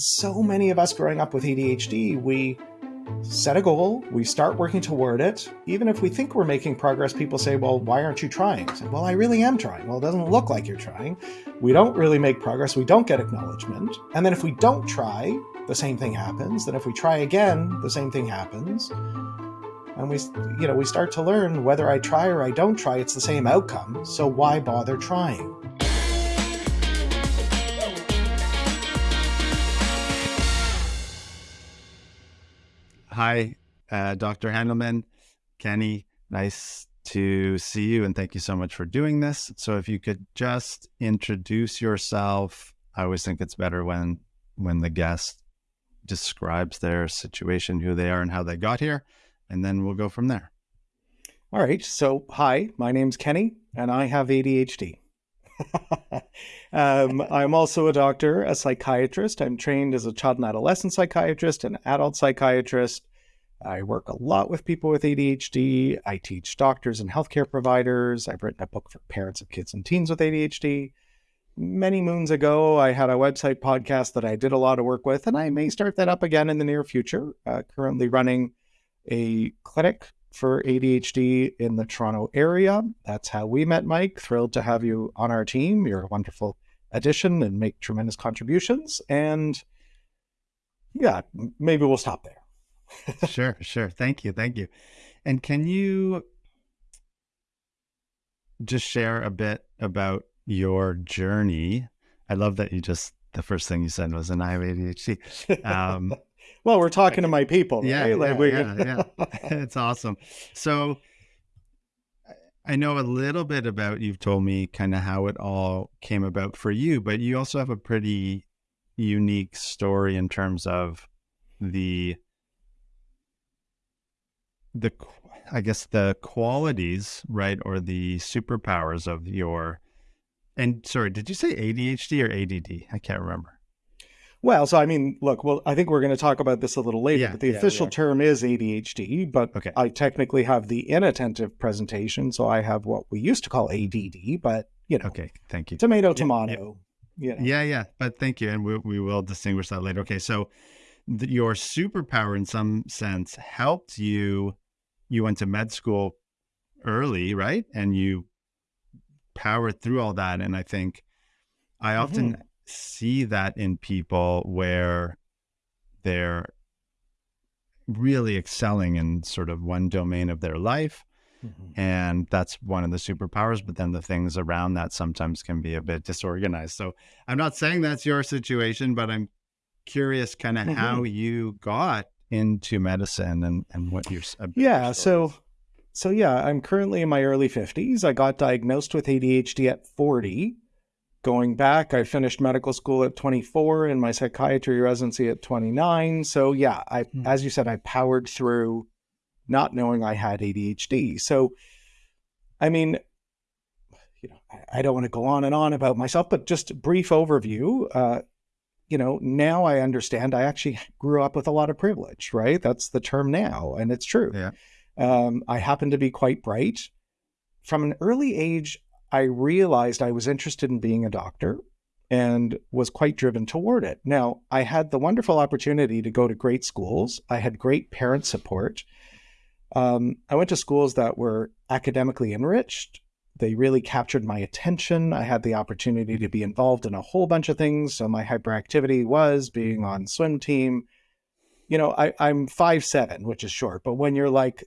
So many of us growing up with ADHD, we set a goal, we start working toward it. Even if we think we're making progress, people say, Well, why aren't you trying? I say, well, I really am trying. Well, it doesn't look like you're trying. We don't really make progress, we don't get acknowledgement. And then if we don't try, the same thing happens. Then if we try again, the same thing happens. And we, you know, we start to learn whether I try or I don't try, it's the same outcome. So why bother trying? Hi, uh, Dr. Handelman, Kenny. Nice to see you, and thank you so much for doing this. So, if you could just introduce yourself, I always think it's better when when the guest describes their situation, who they are, and how they got here, and then we'll go from there. All right. So, hi, my name's Kenny, and I have ADHD. um, I'm also a doctor, a psychiatrist. I'm trained as a child and adolescent psychiatrist and adult psychiatrist. I work a lot with people with ADHD. I teach doctors and healthcare providers. I've written a book for parents of kids and teens with ADHD. Many moons ago, I had a website podcast that I did a lot of work with, and I may start that up again in the near future. Uh, currently running a clinic for ADHD in the Toronto area. That's how we met, Mike. Thrilled to have you on our team. You're a wonderful addition and make tremendous contributions. And yeah, maybe we'll stop there. Sure, sure. Thank you. Thank you. And can you just share a bit about your journey? I love that you just, the first thing you said was, and I have ADHD. Um, well, we're talking to my people. Yeah, right? like we... yeah, yeah. it's awesome. So I know a little bit about, you've told me kind of how it all came about for you, but you also have a pretty unique story in terms of the, the, I guess the qualities, right? Or the superpowers of your, and sorry, did you say ADHD or ADD? I can't remember. Well, so I mean, look, well, I think we're going to talk about this a little later, yeah, but the yeah, official term is ADHD, but okay. I technically have the inattentive presentation, so I have what we used to call ADD, but you know. Okay, thank you. Tomato, tomato. Yeah, yeah, yeah, yeah but thank you, and we, we will distinguish that later. Okay, so your superpower, in some sense, helped you. You went to med school early, right? And you powered through all that, and I think I often. Mm-hmm see that in people where they're really excelling in sort of one domain of their life. Mm-hmm. And that's one of the superpowers. But then the things around that sometimes can be a bit disorganized. So I'm not saying that's your situation, but I'm curious kind of mm-hmm. how you got into medicine and, and what your yeah so so yeah i'm currently in my early 50s i got diagnosed with adhd at 40 Going back, I finished medical school at 24 and my psychiatry residency at 29. So yeah, I mm. as you said, I powered through not knowing I had ADHD. So I mean, you know, I, I don't want to go on and on about myself, but just a brief overview. Uh, you know, now I understand I actually grew up with a lot of privilege, right? That's the term now, and it's true. Yeah. Um, I happen to be quite bright. From an early age, I realized I was interested in being a doctor and was quite driven toward it. Now, I had the wonderful opportunity to go to great schools. I had great parent support. Um, I went to schools that were academically enriched. They really captured my attention. I had the opportunity to be involved in a whole bunch of things. So my hyperactivity was being on swim team. You know, I, I'm five seven, which is short, but when you're like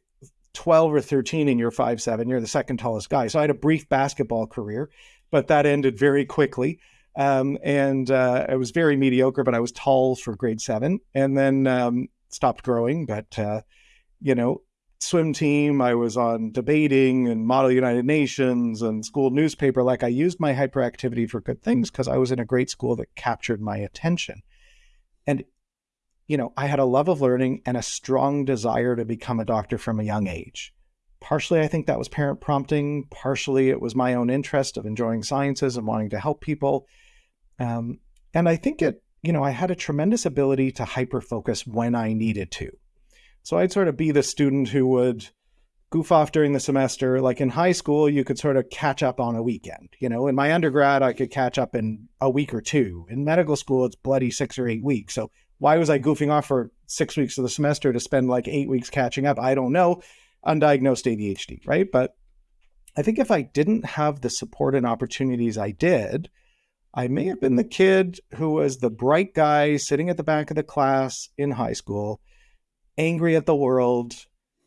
12 or 13 and you're five seven, you're the second tallest guy. So I had a brief basketball career, but that ended very quickly. Um, and uh, I was very mediocre, but I was tall for grade seven and then um, stopped growing. But, uh, you know, swim team, I was on debating and Model United Nations and school newspaper. Like I used my hyperactivity for good things because I was in a great school that captured my attention. And you know, I had a love of learning and a strong desire to become a doctor from a young age. Partially, I think that was parent prompting. Partially, it was my own interest of enjoying sciences and wanting to help people. Um, and I think it, you know, I had a tremendous ability to hyper focus when I needed to. So I'd sort of be the student who would goof off during the semester. Like in high school, you could sort of catch up on a weekend. You know, in my undergrad, I could catch up in a week or two. In medical school, it's bloody six or eight weeks. So why was I goofing off for six weeks of the semester to spend like eight weeks catching up? I don't know. Undiagnosed ADHD, right? But I think if I didn't have the support and opportunities I did, I may have been the kid who was the bright guy sitting at the back of the class in high school, angry at the world,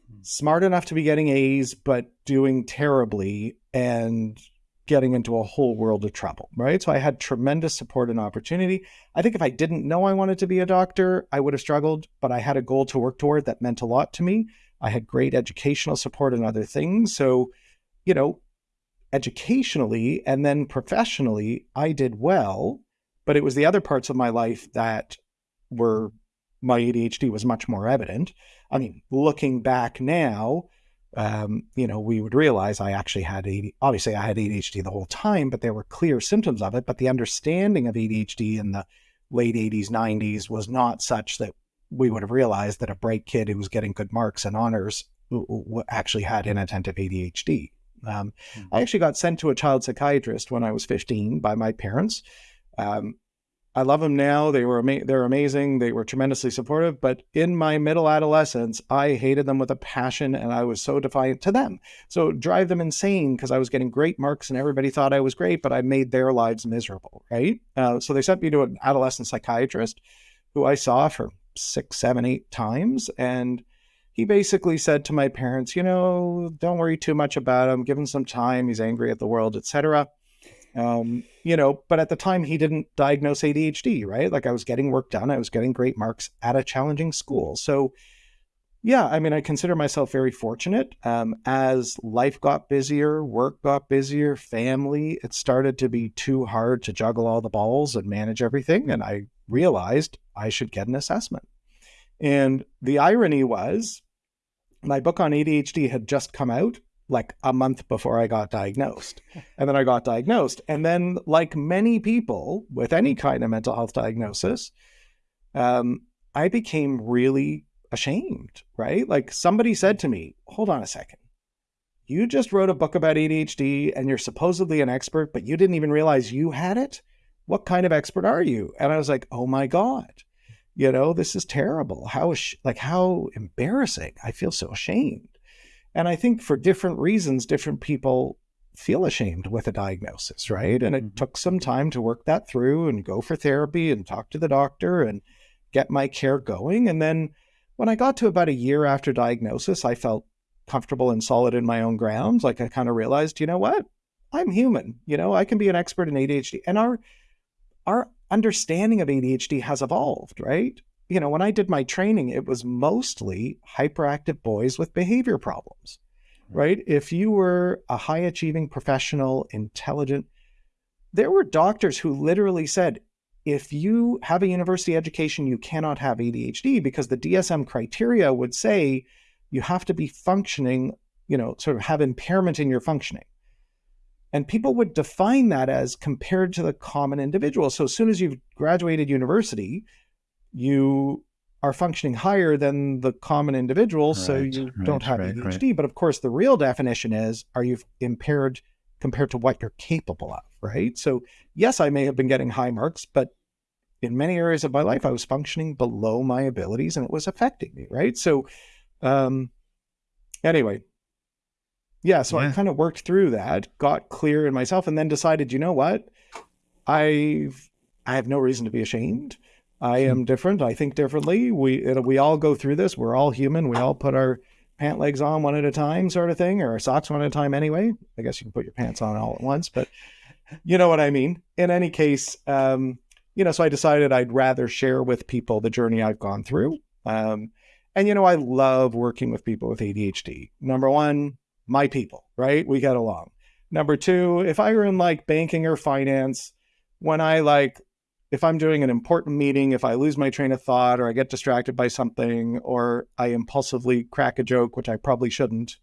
hmm. smart enough to be getting A's, but doing terribly and getting into a whole world of trouble, right? So I had tremendous support and opportunity. I think if I didn't know I wanted to be a doctor, I would have struggled, but I had a goal to work toward that meant a lot to me. I had great educational support and other things. So, you know, educationally and then professionally, I did well, but it was the other parts of my life that were my ADHD was much more evident. I mean, looking back now, um, you know, we would realize I actually had ADHD. Obviously, I had ADHD the whole time, but there were clear symptoms of it. But the understanding of ADHD in the late 80s, 90s was not such that we would have realized that a bright kid who was getting good marks and honors actually had inattentive ADHD. Um, mm-hmm. I actually got sent to a child psychiatrist when I was 15 by my parents. Um, I love them now. They were ama- they're amazing. They were tremendously supportive. But in my middle adolescence, I hated them with a passion, and I was so defiant to them. So drive them insane because I was getting great marks, and everybody thought I was great, but I made their lives miserable. Right. Uh, so they sent me to an adolescent psychiatrist, who I saw for six, seven, eight times, and he basically said to my parents, you know, don't worry too much about him. Give him some time. He's angry at the world, etc. Um, you know, but at the time he didn't diagnose ADHD, right? Like I was getting work done, I was getting great marks at a challenging school. So, yeah, I mean, I consider myself very fortunate. Um, as life got busier, work got busier, family, it started to be too hard to juggle all the balls and manage everything. And I realized I should get an assessment. And the irony was, my book on ADHD had just come out like a month before I got diagnosed. And then I got diagnosed. And then, like many people with any kind of mental health diagnosis, um, I became really ashamed, right? Like somebody said to me, hold on a second. You just wrote a book about ADHD and you're supposedly an expert, but you didn't even realize you had it? What kind of expert are you? And I was like, oh my God, you know, this is terrible. How, like, how embarrassing. I feel so ashamed. And I think for different reasons, different people feel ashamed with a diagnosis, right? And it mm-hmm. took some time to work that through and go for therapy and talk to the doctor and get my care going. And then when I got to about a year after diagnosis, I felt comfortable and solid in my own grounds. Like I kind of realized, you know what? I'm human. You know, I can be an expert in ADHD. And our our understanding of ADHD has evolved, right? You know, when I did my training, it was mostly hyperactive boys with behavior problems, right? If you were a high achieving professional, intelligent, there were doctors who literally said, if you have a university education, you cannot have ADHD because the DSM criteria would say you have to be functioning, you know, sort of have impairment in your functioning. And people would define that as compared to the common individual. So as soon as you've graduated university, you are functioning higher than the common individual, right, so you right, don't have right, ADHD. But of course, the real definition is are you impaired compared to what you're capable of, right? So, yes, I may have been getting high marks, but in many areas of my life, I was functioning below my abilities and it was affecting me, right? So, um, anyway, yeah, so yeah. I kind of worked through that, got clear in myself, and then decided, you know what? I've I have no reason to be ashamed. I am different. I think differently. We it, we all go through this. We're all human. We all put our pant legs on one at a time, sort of thing, or our socks one at a time. Anyway, I guess you can put your pants on all at once, but you know what I mean. In any case, um, you know, so I decided I'd rather share with people the journey I've gone through. Um, and you know, I love working with people with ADHD. Number one, my people, right? We get along. Number two, if I were in like banking or finance, when I like if I'm doing an important meeting, if I lose my train of thought or I get distracted by something or I impulsively crack a joke, which I probably shouldn't,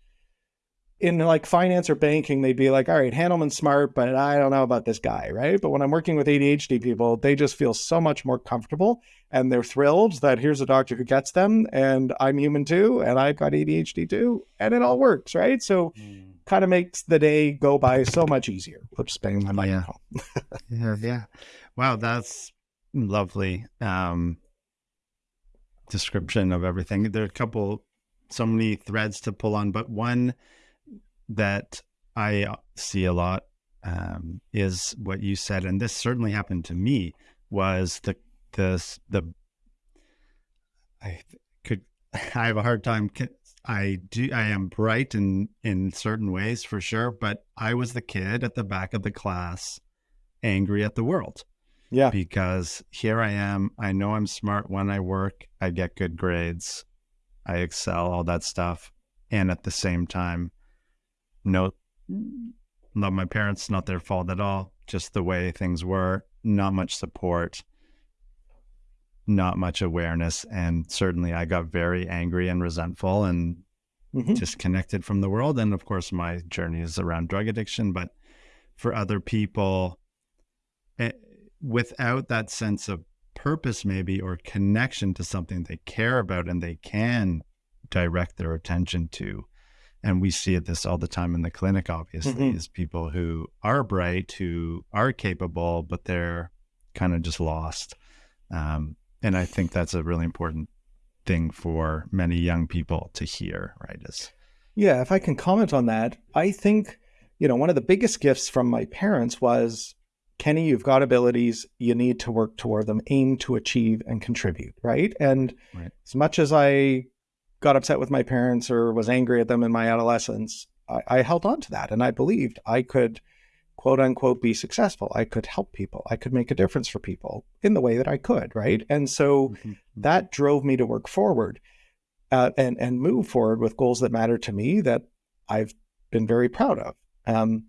in like finance or banking, they'd be like, all right, Handelman's smart, but I don't know about this guy, right? But when I'm working with ADHD people, they just feel so much more comfortable and they're thrilled that here's a doctor who gets them and I'm human too and I've got ADHD too and it all works, right? So mm. kind of makes the day go by so much easier. Oops, banging my microphone. Yeah. yeah, yeah. Wow, that's lovely um description of everything. There are a couple so many threads to pull on, but one that I uh, see a lot um, is what you said, and this certainly happened to me. Was the the the I could I have a hard time. I do I am bright in in certain ways for sure, but I was the kid at the back of the class, angry at the world. Yeah, because here I am. I know I'm smart when I work. I get good grades. I excel, all that stuff, and at the same time no love my parents not their fault at all just the way things were not much support not much awareness and certainly i got very angry and resentful and mm-hmm. disconnected from the world and of course my journey is around drug addiction but for other people it, eh, without that sense of purpose maybe or connection to something they care about and they can direct their attention to and we see it this all the time in the clinic obviously mm-hmm. is people who are bright who are capable but they're kind of just lost um, and i think that's a really important thing for many young people to hear right is yeah if i can comment on that i think you know one of the biggest gifts from my parents was kenny you've got abilities you need to work toward them aim to achieve and contribute right and right. as much as i got upset with my parents or was angry at them in my adolescence, I, I held on to that and I believed I could quote unquote be successful. I could help people. I could make a difference for people in the way that I could, right? And so mm-hmm. that drove me to work forward uh, and and move forward with goals that matter to me that I've been very proud of. Um,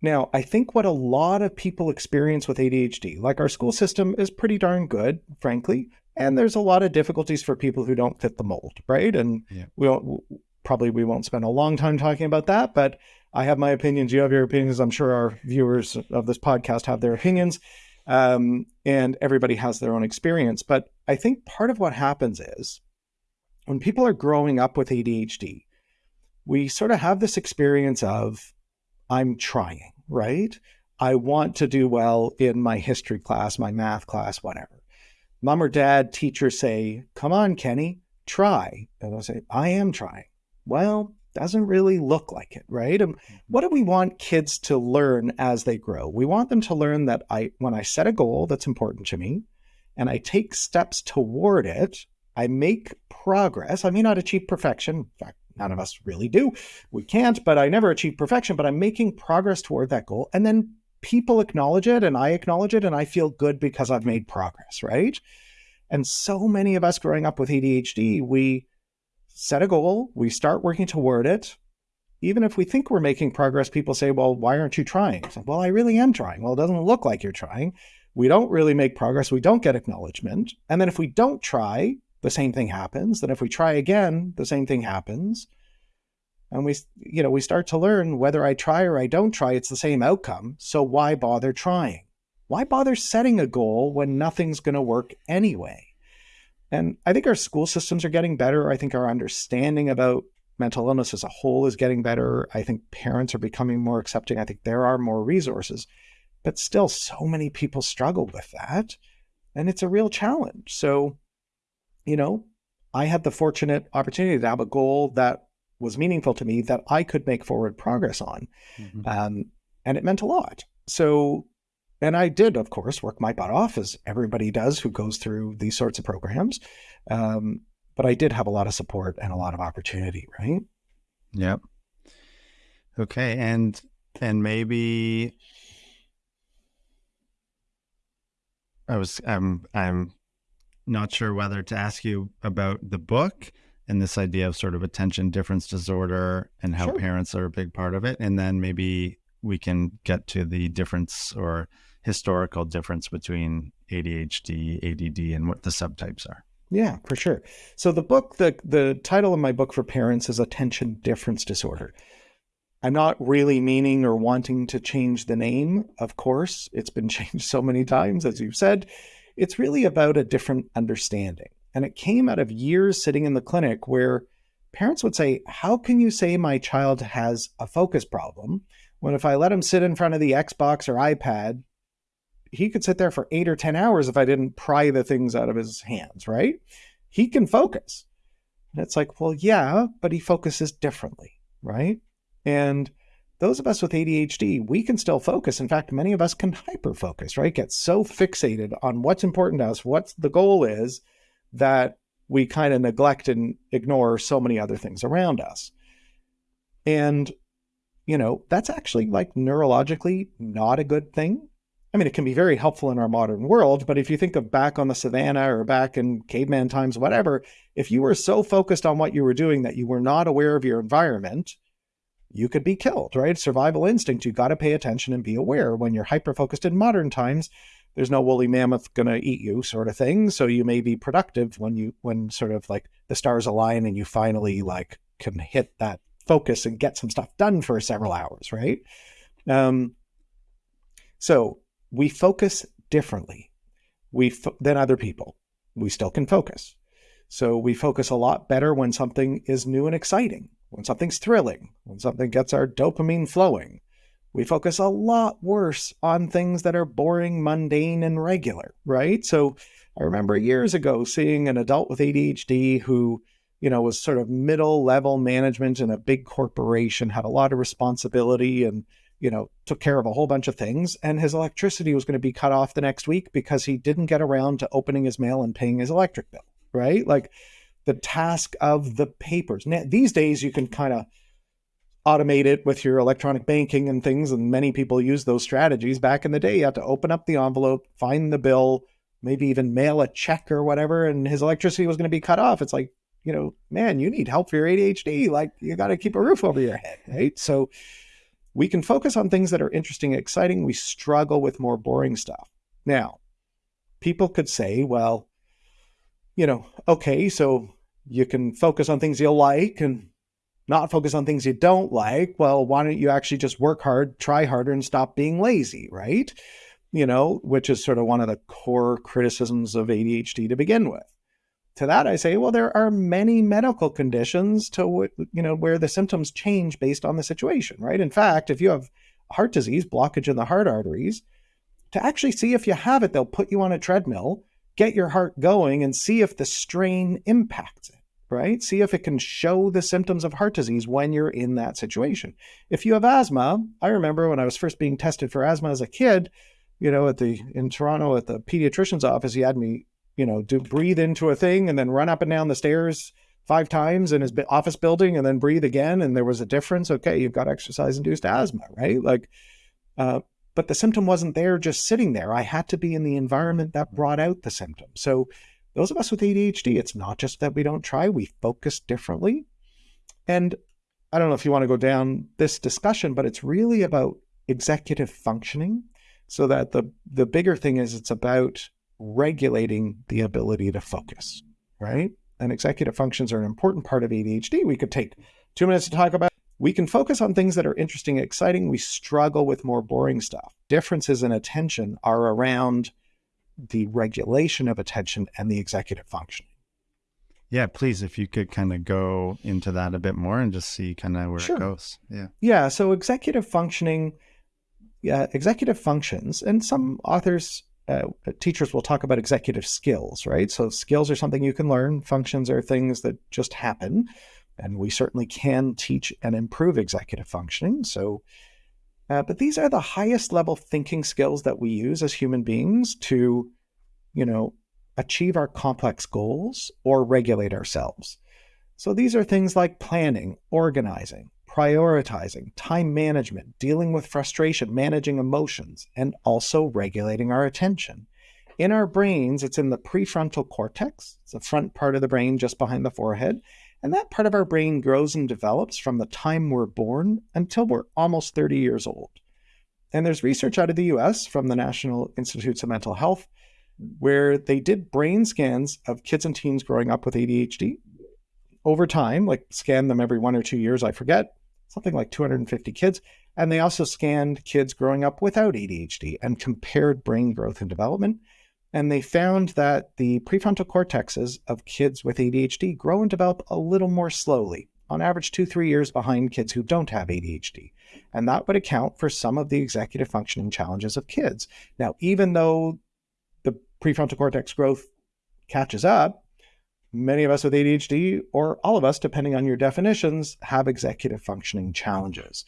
now, I think what a lot of people experience with ADHD, like our school system is pretty darn good, frankly, and there's a lot of difficulties for people who don't fit the mold, right? And yeah. we won't, probably we won't spend a long time talking about that, but I have my opinions. You have your opinions. I'm sure our viewers of this podcast have their opinions, um, and everybody has their own experience. But I think part of what happens is when people are growing up with ADHD, we sort of have this experience of I'm trying, right? I want to do well in my history class, my math class, whatever mom or dad, teacher say, Come on, Kenny, try. And I'll say, I am trying. Well, doesn't really look like it, right? And mm-hmm. what do we want kids to learn as they grow? We want them to learn that I when I set a goal that's important to me and I take steps toward it, I make progress. I may not achieve perfection. In fact, none of us really do. We can't, but I never achieve perfection, but I'm making progress toward that goal. And then people acknowledge it and I acknowledge it and I feel good because I've made progress, right? And so many of us growing up with ADHD, we set a goal, we start working toward it. Even if we think we're making progress, people say, Well, why aren't you trying? well, I really am trying. Well, it doesn't look like you're trying. We don't really make progress. We don't get acknowledgement. And then if we don't try, the same thing happens. Then if we try again, the same thing happens. And we you know we start to learn whether i try or i don't try it's the same outcome. So why bother trying? Why bother setting a goal when nothing's going to work anyway? And i think our school systems are getting better. I think our understanding about mental illness as a whole is getting better. I think parents are becoming more accepting. I think there are more resources but still so many people struggle with that and it's a real challenge. So you know i had the fortunate opportunity to have a goal that was meaningful to me that I could make forward progress on. Mm-hmm. Um, and it meant a lot. So, and I did, of course, work my butt off as everybody does who goes through these sorts of programs. Um, but I did have a lot of support and a lot of opportunity, right? Yep. Okay. And, and maybe I was, I'm, I'm not sure whether to ask you about the book and this idea of sort of attention difference disorder and how sure. parents are a big part of it. And then maybe we can get to the difference or historical difference between ADHD, ADD, and what the subtypes are. Yeah, for sure. So the book, the the title of my book for parents is Attention Difference Disorder. I'm not really meaning or wanting to change the name, of course. It's been changed so many times, as you've said. It's really about a different understanding. And it came out of years sitting in the clinic where parents would say, How can you say my child has a focus problem when if I let him sit in front of the Xbox or iPad, he could sit there for eight or 10 hours if I didn't pry the things out of his hands, right? He can focus. And it's like, well, yeah, but he focuses differently, right? And those of us with ADHD, we can still focus. In fact, many of us can hyper focus, right? Get so fixated on what's important to us, what the goal is, that we kind of neglect and ignore so many other things around us. And, you know, that's actually like neurologically not a good thing. I mean, it can be very helpful in our modern world, but if you think of back on the savannah or back in caveman times, whatever, if you were so focused on what you were doing that you were not aware of your environment, you could be killed, right? Survival instinct. You got to pay attention and be aware. When you're hyper focused in modern times, there's no woolly mammoth going to eat you sort of thing. So you may be productive when you, when sort of like the stars align and you finally like can hit that focus and get some stuff done for several hours, right? Um, so we focus differently we than other people. We still can focus. So we focus a lot better when something is new and exciting, when something's thrilling, when something gets our dopamine flowing. We focus a lot worse on things that are boring, mundane, and regular, right? So I remember years ago seeing an adult with ADHD who, you know, was sort of middle level management in a big corporation, had a lot of responsibility and you know, took care of a whole bunch of things, and his electricity was going to be cut off the next week because he didn't get around to opening his mail and paying his electric bill, right? Like the task of the papers. Now, these days, you can kind of automate it with your electronic banking and things, and many people use those strategies. Back in the day, you had to open up the envelope, find the bill, maybe even mail a check or whatever, and his electricity was going to be cut off. It's like, you know, man, you need help for your ADHD. Like, you got to keep a roof over your head, right? So, we can focus on things that are interesting and exciting. We struggle with more boring stuff. Now, people could say, well, you know, okay, so you can focus on things you like and not focus on things you don't like. Well, why don't you actually just work hard, try harder, and stop being lazy, right? You know, which is sort of one of the core criticisms of ADHD to begin with to that i say well there are many medical conditions to you know where the symptoms change based on the situation right in fact if you have heart disease blockage in the heart arteries to actually see if you have it they'll put you on a treadmill get your heart going and see if the strain impacts it right? See if it can show the symptoms of heart disease when you're in that situation. If you have asthma i remember when i was first being tested for asthma as a kid you know at the in toronto at the pediatrician's office he had me you know, do breathe into a thing and then run up and down the stairs five times in his office building and then breathe again and there was a difference. Okay you've got exercise induced asthma right? Like uh, but the symptom wasn't there just sitting there. I had to be in the environment that brought out the symptom. So those of us with adhd it's not just that we don't try we focus differently and i don't know if you want to go down this discussion but it's really about executive functioning so that the the bigger thing is it's about regulating the ability to focus, right? And executive functions are an important part of ADHD. We could take two minutes to talk about. We can focus on things that are interesting and exciting. We struggle with more boring stuff. Differences in attention are around the regulation of attention and the executive function. Yeah, please, if you could kind of go into that a bit more and just see kind of where sure. it goes. Yeah. Yeah. So executive functioning, yeah, executive functions, and some authors uh, teachers will talk about executive skills, right? So skills are something you can learn. Functions are things that just happen. And we certainly can teach and improve executive functioning. So, uh, but these are the highest level thinking skills that we use as human beings to, you know, achieve our complex goals or regulate ourselves. So these are things like planning, organizing, prioritizing, time management, dealing with frustration, managing emotions, and also regulating our attention. In our brains, it's in the prefrontal cortex, it's the front part of the brain just behind the forehead. And that part of our brain grows and develops from the time we're born until we're almost 30 years old. And there's research out of the US from the National Institutes of Mental Health where they did brain scans of kids and teens growing up with ADHD over time, like scan them every one or two years, I forget, something like 250 kids. And they also scanned kids growing up without ADHD and compared brain growth and development. And they found that the prefrontal cortexes of kids with ADHD grow and develop a little more slowly, on average, two, three years behind kids who don't have ADHD. And that would account for some of the executive functioning challenges of kids. Now, even though the prefrontal cortex growth catches up, many of us with ADHD, or all of us, depending on your definitions, have executive functioning challenges.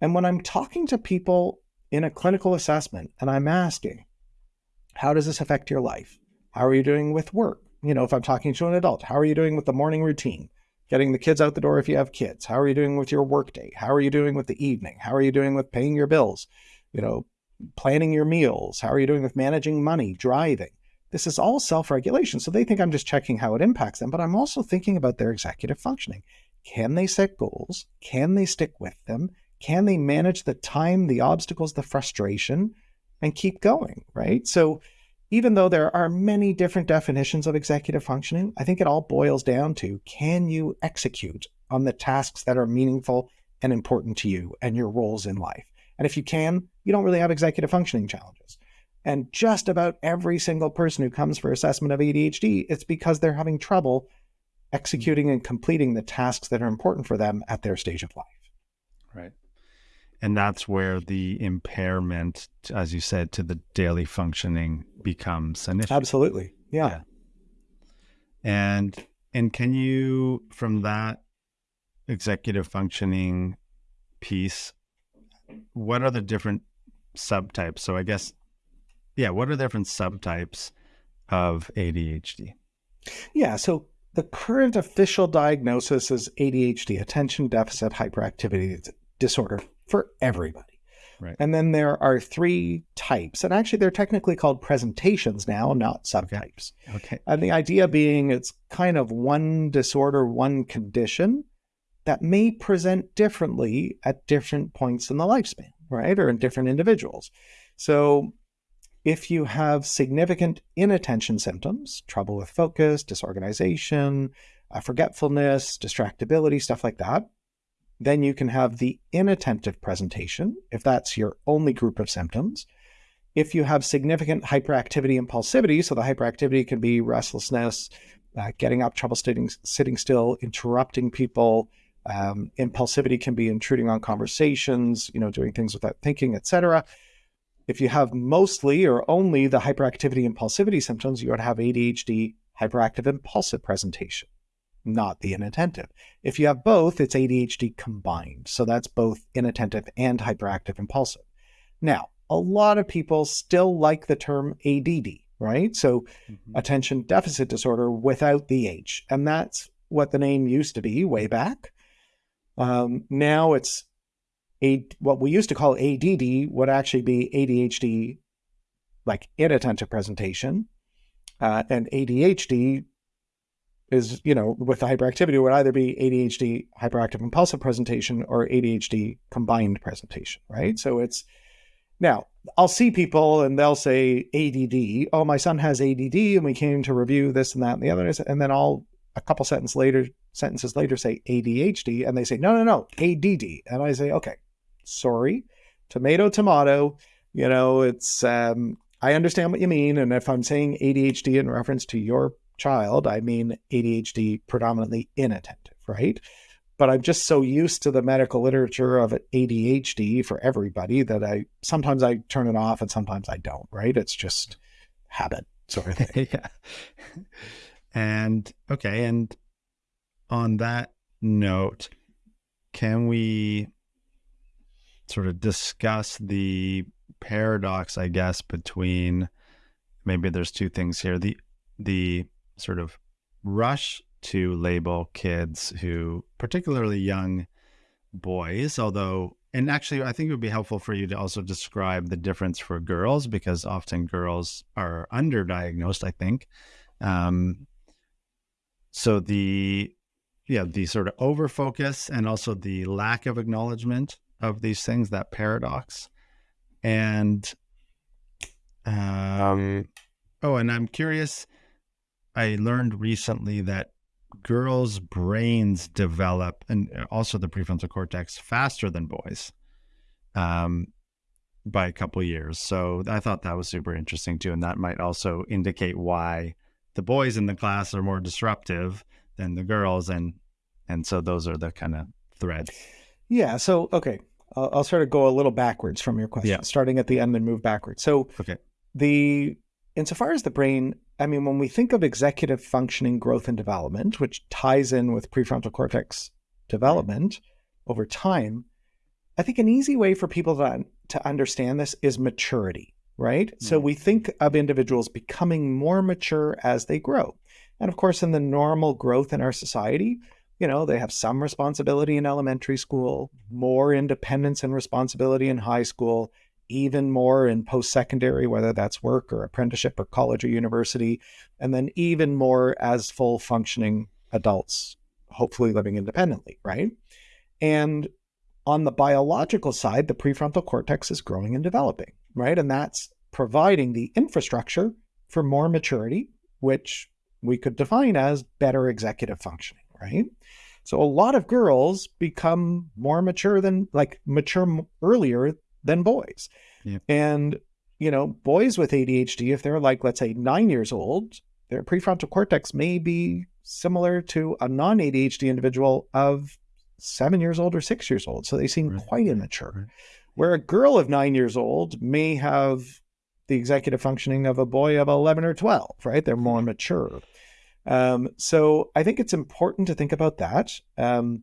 And when I'm talking to people in a clinical assessment and I'm asking, how does this affect your life? How are you doing with work? You know, if I'm talking to an adult, how are you doing with the morning routine? Getting the kids out the door if you have kids. How are you doing with your workday? How are you doing with the evening? How are you doing with paying your bills? You know, planning your meals? How are you doing with managing money, driving? This is all self regulation. So they think I'm just checking how it impacts them, but I'm also thinking about their executive functioning. Can they set goals? Can they stick with them? Can they manage the time, the obstacles, the frustration? And keep going, right? So even though there are many different definitions of executive functioning, I think it all boils down to can you execute on the tasks that are meaningful and important to you and your roles in life? And if you can, you don't really have executive functioning challenges. And just about every single person who comes for assessment of ADHD, it's because they're having trouble executing and completing the tasks that are important for them at their stage of life. Right and that's where the impairment as you said to the daily functioning becomes an issue. Absolutely. Yeah. yeah. and and can you from that executive functioning piece what are the different subtypes? So i guess yeah what are the different subtypes of adhd yeah so the current official diagnosis is adhd attention deficit hyperactivity disorder for everybody. Right. And then there are three types, and actually they're technically called presentations now, not subtypes. Okay. okay. And the idea being it's kind of one disorder, one condition that may present differently at different points in the lifespan, right? Or in different individuals. So if you have significant inattention symptoms, trouble with focus, disorganization, uh, forgetfulness, distractibility, stuff like that, then you can have the inattentive presentation, if that's your only group of symptoms. If you have significant hyperactivity impulsivity, so the hyperactivity can be restlessness, uh, getting up, trouble sitting, sitting still, interrupting people. Um, impulsivity can be intruding on conversations, you know, doing things without thinking, etc. If you have mostly or only the hyperactivity impulsivity symptoms, you would have ADHD hyperactive impulsive presentation not the inattentive. If you have both, it's ADHD combined. So that's both inattentive and hyperactive impulsive. Now, a lot of people still like the term ADD, right? So mm-hmm. attention deficit disorder without the H. And that's what the name used to be way back. Um, now it's a, what we used to call ADD would actually be ADHD, like inattentive presentation. Uh, and ADHD is, you know, with the hyperactivity would either be ADHD hyperactive impulsive presentation or ADHD combined presentation, right? So it's now I'll see people and they'll say ADD. Oh, my son has ADD, and we came to review this and that and the other. And then I'll a couple sentences later, sentences later, say ADHD, and they say no, no, no, ADD, and I say okay, sorry, tomato, tomato. You know, it's um, I understand what you mean, and if I'm saying ADHD in reference to your child, I mean ADHD predominantly inattentive, right? But I'm just so used to the medical literature of ADHD for everybody that I sometimes I turn it off and sometimes I don't, right? It's just habit sort of thing. yeah. And okay, and on that note, can we sort of discuss the paradox, I guess, between maybe there's two things here. The the sort of rush to label kids who, particularly young boys, although, and actually, I think it would be helpful for you to also describe the difference for girls because often girls are underdiagnosed, I think. Um, so the, yeah, the sort of over focus and also the lack of acknowledgement of these things, that paradox. And, um, Oh, and I'm curious. I learned recently that girls' brains develop, and also the prefrontal cortex, faster than boys, um, by a couple years. So I thought that was super interesting too, and that might also indicate why the boys in the class are more disruptive than the girls, and and so those are the kind of threads. Yeah. So okay, I'll, I'll sort of go a little backwards from your question, Yeah. starting at the end and move backwards. So Okay. the insofar as the brain, I mean, when we think of executive functioning, growth, and development, which ties in with prefrontal cortex development over time, I think an easy way for people to to understand this is maturity, right? So Mm. we think of individuals becoming more mature as they grow. And of course, in the normal growth in our society, you know, they have some responsibility in elementary school, more independence and responsibility in high school, even more in post secondary, whether that's work or apprenticeship or college or university, and then even more as full functioning adults, hopefully living independently, right? And on the biological side, the prefrontal cortex is growing and developing, right? And that's providing the infrastructure for more maturity, which we could define as better executive functioning, right? So a lot of girls become more mature than like mature earlier than boys. Yeah. And you know, boys with ADHD if they're like let's say 9 years old, their prefrontal cortex may be similar to a non-ADHD individual of 7 years old or 6 years old. So they seem Right. quite immature. Right. Where a girl of 9 years old may have the executive functioning of a boy of 11 or 12, right? They're more mature. Um, so I think it's important to think about that. Um,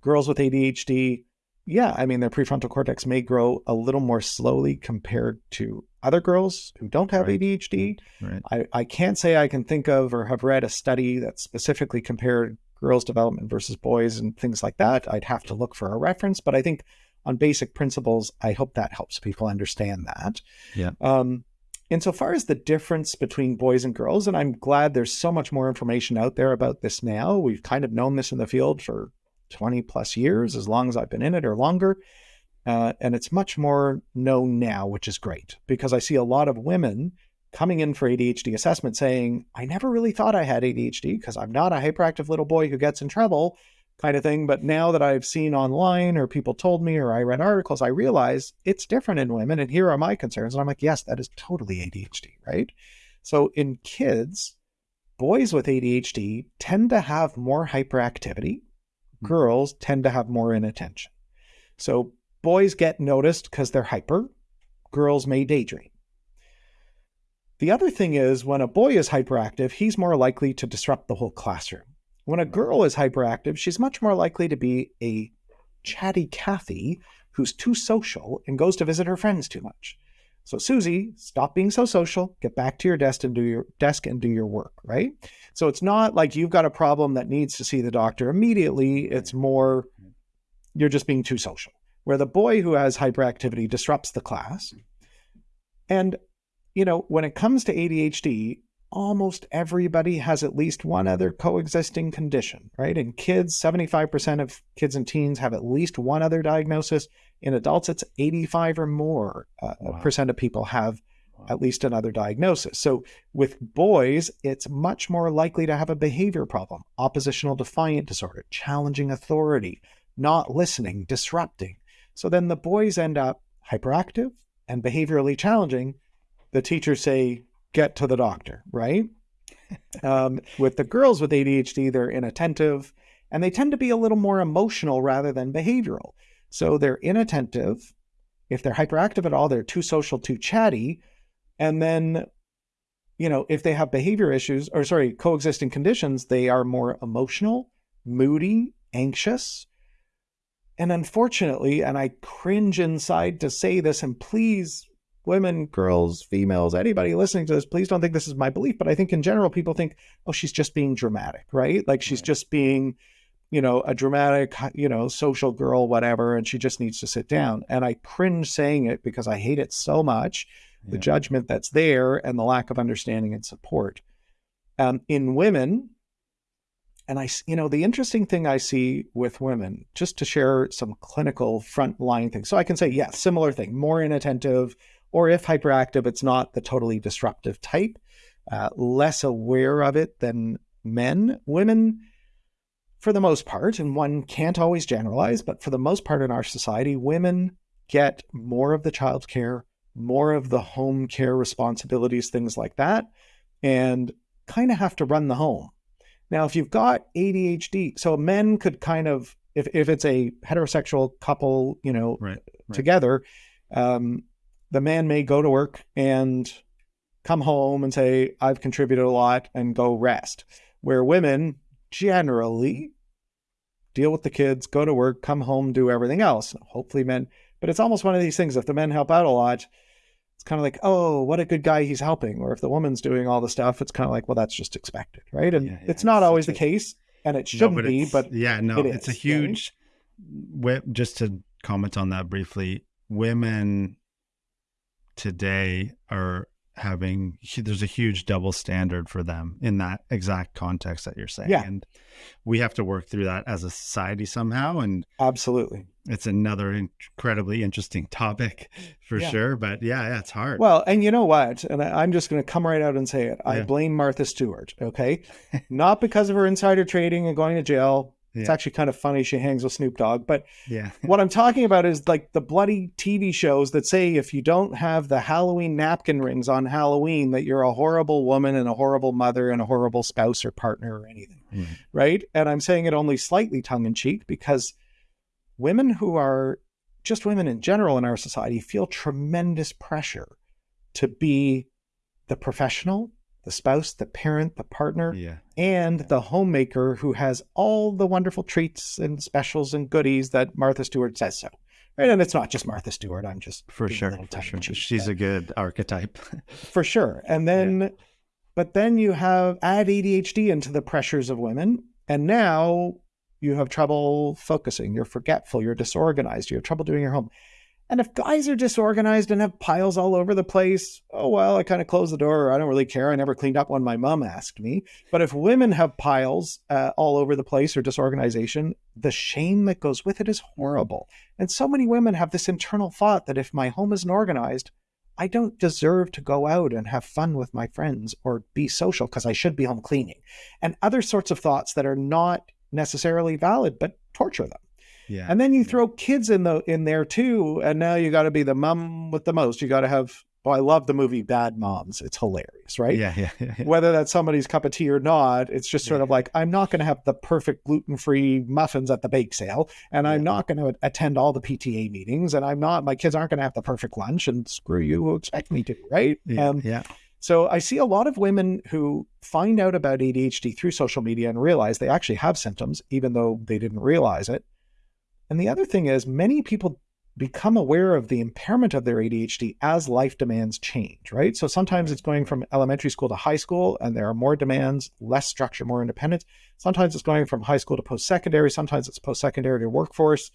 girls with ADHD, yeah, I mean, their prefrontal cortex may grow a little more slowly compared to other girls who don't have Right. ADHD. Right. I, I can't say I can think of or have read a study that specifically compared girls' development versus boys and things like that. I'd have to look for a reference, but I think on basic principles, I hope that helps people understand that. Yeah. Um, insofar as the difference between boys and girls, and I'm glad there's so much more information out there about this now. We've kind of known this in the field for 20 plus years, as long as I've been in it or longer. Uh, and it's much more known now, which is great because I see a lot of women coming in for ADHD assessment saying, I never really thought I had ADHD because I'm not a hyperactive little boy who gets in trouble, kind of thing. But now that I've seen online or people told me or I read articles, I realize it's different in women. And here are my concerns. And I'm like, yes, that is totally ADHD, right? So in kids, boys with ADHD tend to have more hyperactivity. Mm-hmm. girls tend to have more inattention. So boys get noticed because they're hyper, girls may daydream. The other thing is when a boy is hyperactive, he's more likely to disrupt the whole classroom. When a girl is hyperactive, she's much more likely to be a chatty Cathy who's too social and goes to visit her friends too much. So Susie, stop being so social, get back to your desk and do your desk and do your work, right? So it's not like you've got a problem that needs to see the doctor immediately. It's more you're just being too social. Where the boy who has hyperactivity disrupts the class. And you know, when it comes to ADHD, almost everybody has at least one other coexisting condition, right? In kids, 75% of kids and teens have at least one other diagnosis. In adults, it's 85 or more uh, Wow. percent of people have Wow. at least another diagnosis. So with boys, it's much more likely to have a behavior problem, oppositional defiant disorder, challenging authority, not listening, disrupting. So then the boys end up hyperactive and behaviorally challenging. The teachers say, get to the doctor, right? um, with the girls with ADHD, they're inattentive and they tend to be a little more emotional rather than behavioral. So they're inattentive. If they're hyperactive at all, they're too social, too chatty. And then, you know, if they have behavior issues or sorry, coexisting conditions, they are more emotional, moody, anxious. And unfortunately, and I cringe inside to say this, and please, women, girls, females, anybody listening to this, please don't think this is my belief, but I think in general, people think, oh, she's just being dramatic, right? Like she's Right. just being, you know, a dramatic, you know, social girl, whatever, and she just needs to sit down. And I cringe saying it because I hate it so much the judgment that's there and the lack of understanding and support. Um, in women, and I, you know, the interesting thing I see with women, just to share some clinical frontline things. So I can say, yeah, similar thing, more inattentive, or if hyperactive, it's not the totally disruptive type, uh, less aware of it than men. Women, for the most part, and one can't always generalize, but for the most part in our society, women get more of the child care, more of the home care responsibilities, things like that, and kind of have to run the home. Now, if you've got ADHD, so men could kind of, if, if it's a heterosexual couple, you know, Right. together, um, the man may go to work and come home and say, I've contributed a lot and go rest. Where women generally deal with the kids, go to work, come home, do everything else. Hopefully, men, but it's almost one of these things. If the men help out a lot, it's kind of like, oh, what a good guy he's helping. Or if the woman's doing all the stuff, it's kind of like, well, that's just expected, right? And Yeah, yeah, it's not it's always the a- case, and it shouldn't be, but yeah, no, it it's a is, right? huge. wi- Just to comment on that briefly, women today are having there's a huge double standard for them in that exact context that you're saying, Yeah. and we have to work through that as a society somehow. And absolutely. it's another incredibly interesting topic for Yeah. sure. But yeah, yeah, it's hard. Well, and you know what? And I, I'm just going to come right out and say it. I Yeah. blame Martha Stewart. Okay, not because of her insider trading and going to jail. It's actually kind of funny she hangs with Snoop Dogg. But yeah, what I'm talking about is like the bloody TV shows that say if you don't have the Halloween napkin rings on Halloween, that you're a horrible woman and a horrible mother and a horrible spouse or partner or anything. Right. Right. And I'm saying it only slightly tongue in cheek because women who are just women in general in our society feel tremendous pressure to be the professional, the spouse, the parent, the partner, yeah, and the homemaker who has all the wonderful treats and specials and goodies that Martha Stewart says so. Right. And it's not just Martha Stewart. I'm just for sure, for sure. She's a good archetype. for sure. And then, but then you have add ADHD into the pressures of women, and now you have trouble focusing. You're forgetful. You're disorganized. You have trouble doing your home. And if guys are disorganized and have piles all over the place, oh well, I kind of close the door. I don't really care. I never cleaned up when my mom asked me. But if women have piles uh, all over the place or disorganization, the shame that goes with it is horrible. And so many women have this internal thought that if my home isn't organized, I don't deserve to go out and have fun with my friends or be social because I should be home cleaning. And other sorts of thoughts that are not necessarily valid, but torture them. Yeah, And then you throw kids in the in there too, and now you got to be the mom with the most. You got to have. Oh, I love the movie Bad Moms. It's hilarious, right? yeah, yeah, yeah, yeah. Whether that's somebody's cup of tea or not, it's just sort of like I'm not going to have the perfect gluten-free muffins at the bake sale, and I'm not going to attend all the PTA meetings, and I'm not. My kids aren't going to have the perfect lunch, and screw you who expect me to, right? Yeah, Um, yeah. so I see a lot of women who find out about ADHD through social media and realize they actually have symptoms, even though they didn't realize it. And the other thing is, many people become aware of the impairment of their ADHD as life demands change, right? So sometimes it's going from elementary school to high school, and there are more demands, less structure, more independence. Sometimes it's going from high school to post secondary. Sometimes it's post secondary to workforce.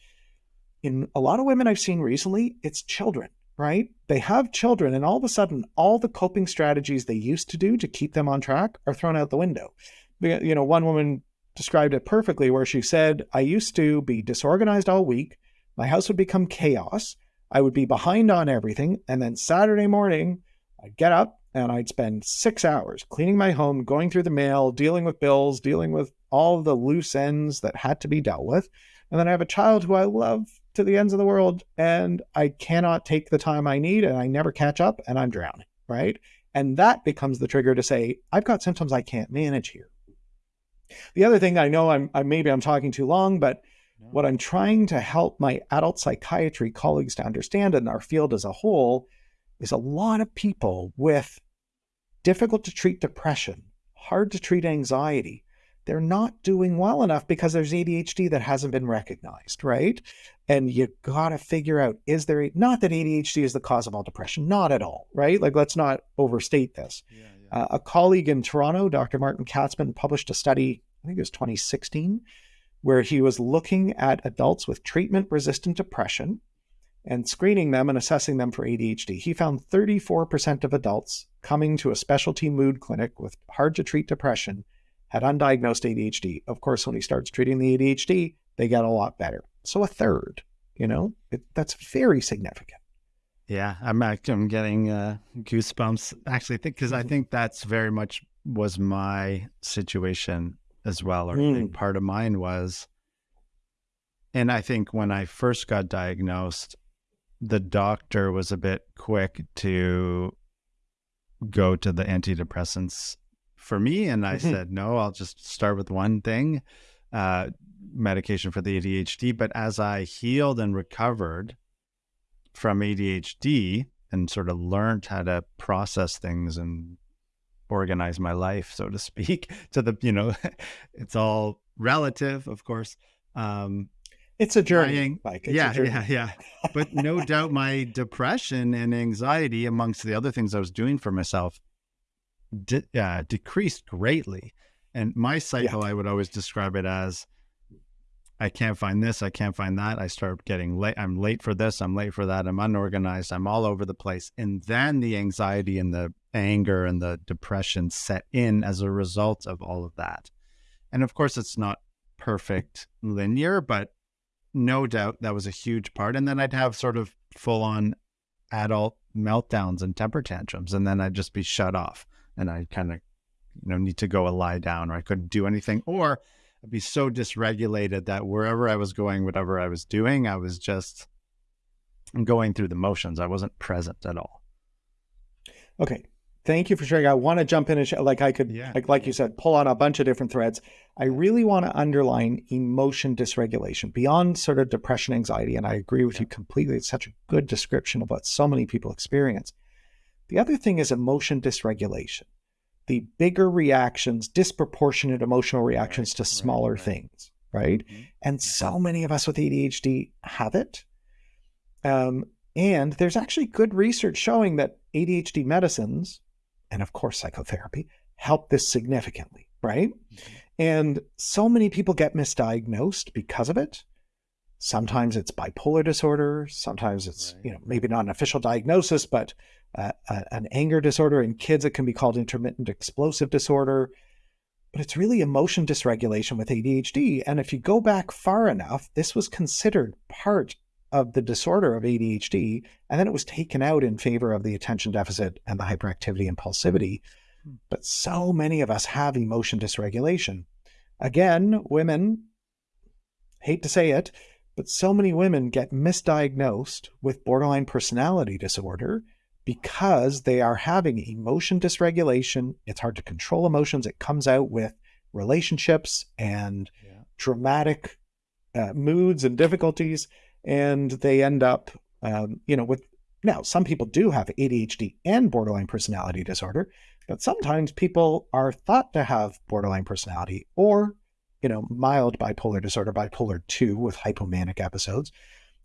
In a lot of women I've seen recently, it's children right? They have children, and all of a sudden, all the coping strategies they used to do to keep them on track are thrown out the window. You know, one woman described it perfectly where she said, I used to be disorganized all week. My house would become chaos. I would be behind on everything. And then Saturday morning, I'd get up and I'd spend six hours cleaning my home, going through the mail, dealing with bills, dealing with all the loose ends that had to be dealt with. And then I have a child who I love to the ends of the world and I cannot take the time I need and I never catch up and I'm drowning, right? And that becomes the trigger to say, I've got symptoms I can't manage here. The other thing I know I'm, I maybe I'm talking too long, but what I'm trying to help my adult psychiatry colleagues to understand in our field as a whole is a lot of people with difficult to treat depression, hard to treat anxiety, they're not doing well enough because there's ADHD that hasn't been recognized, right? And you got to figure out is there not that ADHD is the cause of all depression, not at all, right? Like let's not overstate this. Yeah, yeah. Uh, a colleague in Toronto, Dr. Martin Katzman, published a study, I think it was 2016, where he was looking at adults with treatment resistant depression and screening them and assessing them for ADHD. He found 34% of adults coming to a specialty mood clinic with hard to treat depression had undiagnosed ADHD. Of course, when he starts treating the ADHD, they get a lot better. So a third, you know, it, that's very significant. Yeah, I'm I'm getting uh, goosebumps actually, think because I Mm-hmm. think that's very much was my situation as well. Or Mm. part of mine was, and I think when I first got diagnosed, the doctor was a bit quick to go to the antidepressants for me, and I Mhm. said no. I'll just start with one thing, uh, medication for the ADHD. But as I healed and recovered from ADHD and sort of learned how to process things and organize my life, so to speak, to the, you know, it's all relative, of course. Um, It's a journey, Dying- Mike. It's yeah, journey. yeah, yeah. But no doubt my depression and anxiety, amongst the other things I was doing for myself, de- uh, decreased greatly. And my cycle, I would always describe it as I can't find this, I can't find that. I start getting late. I'm late for this, I'm late for that. I'm unorganized, I'm all over the place. And then the anxiety and the anger and the depression set in as a result of all of that. And of course, it's not perfect linear, but no doubt that was a huge part. And then I'd have sort of full on adult meltdowns and temper tantrums, and then I'd just be shut off, and I kind of, you know, need to go lie down, or I couldn't do anything, or I'd be so dysregulated that wherever I was going, whatever I was doing, I was just going through the motions. I wasn't present at all. Okay. Thank you for sharing. I want to jump in and sh- like I could, Yeah. like like you said, pull on a bunch of different threads. I really want to underline emotion dysregulation beyond sort of depression, anxiety, and I agree with you completely. It's such a good description of what so many people experience. The other thing is emotion dysregulation, the bigger reactions, disproportionate emotional reactions Right, to smaller right. things, right? Mm-hmm, and mm-hmm. so many of us with ADHD have it. Um, and there's actually good research showing that ADHD medicines, and of course psychotherapy, help this significantly, right? Mm-hmm. And so many people get misdiagnosed because of it. Sometimes it's bipolar disorder. Sometimes it's, you know, maybe not an official diagnosis, but uh, an anger disorder. In kids, it can be called intermittent explosive disorder. But it's really emotion dysregulation with ADHD. And if you go back far enough, this was considered part of the disorder of ADHD. And then it was taken out in favor of the attention deficit and the hyperactivity impulsivity. Hmm. But so many of us have emotion dysregulation. Again, women, hate to say it, but so many women get misdiagnosed with borderline personality disorder because they are having emotion dysregulation. It's hard to control emotions. It comes out with relationships and Yeah. dramatic uh, moods and difficulties, and they end up, um, you know, with now some people do have ADHD and borderline personality disorder, but sometimes people are thought to have borderline personality or, you know, mild bipolar disorder, bipolar two with hypomanic episodes.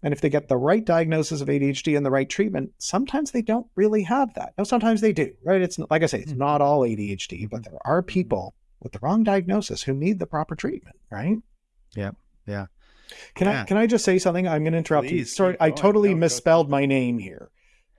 And if they get the right diagnosis of ADHD and the right treatment, sometimes they don't really have that. Now, sometimes they do, right? It's like I say, it's Mhm. not all ADHD, but there are people with the wrong diagnosis who need the proper treatment, right? Yeah, yeah. Can I can I just say something? I'm going to interrupt you. Sorry, I totally No, misspelled my name here.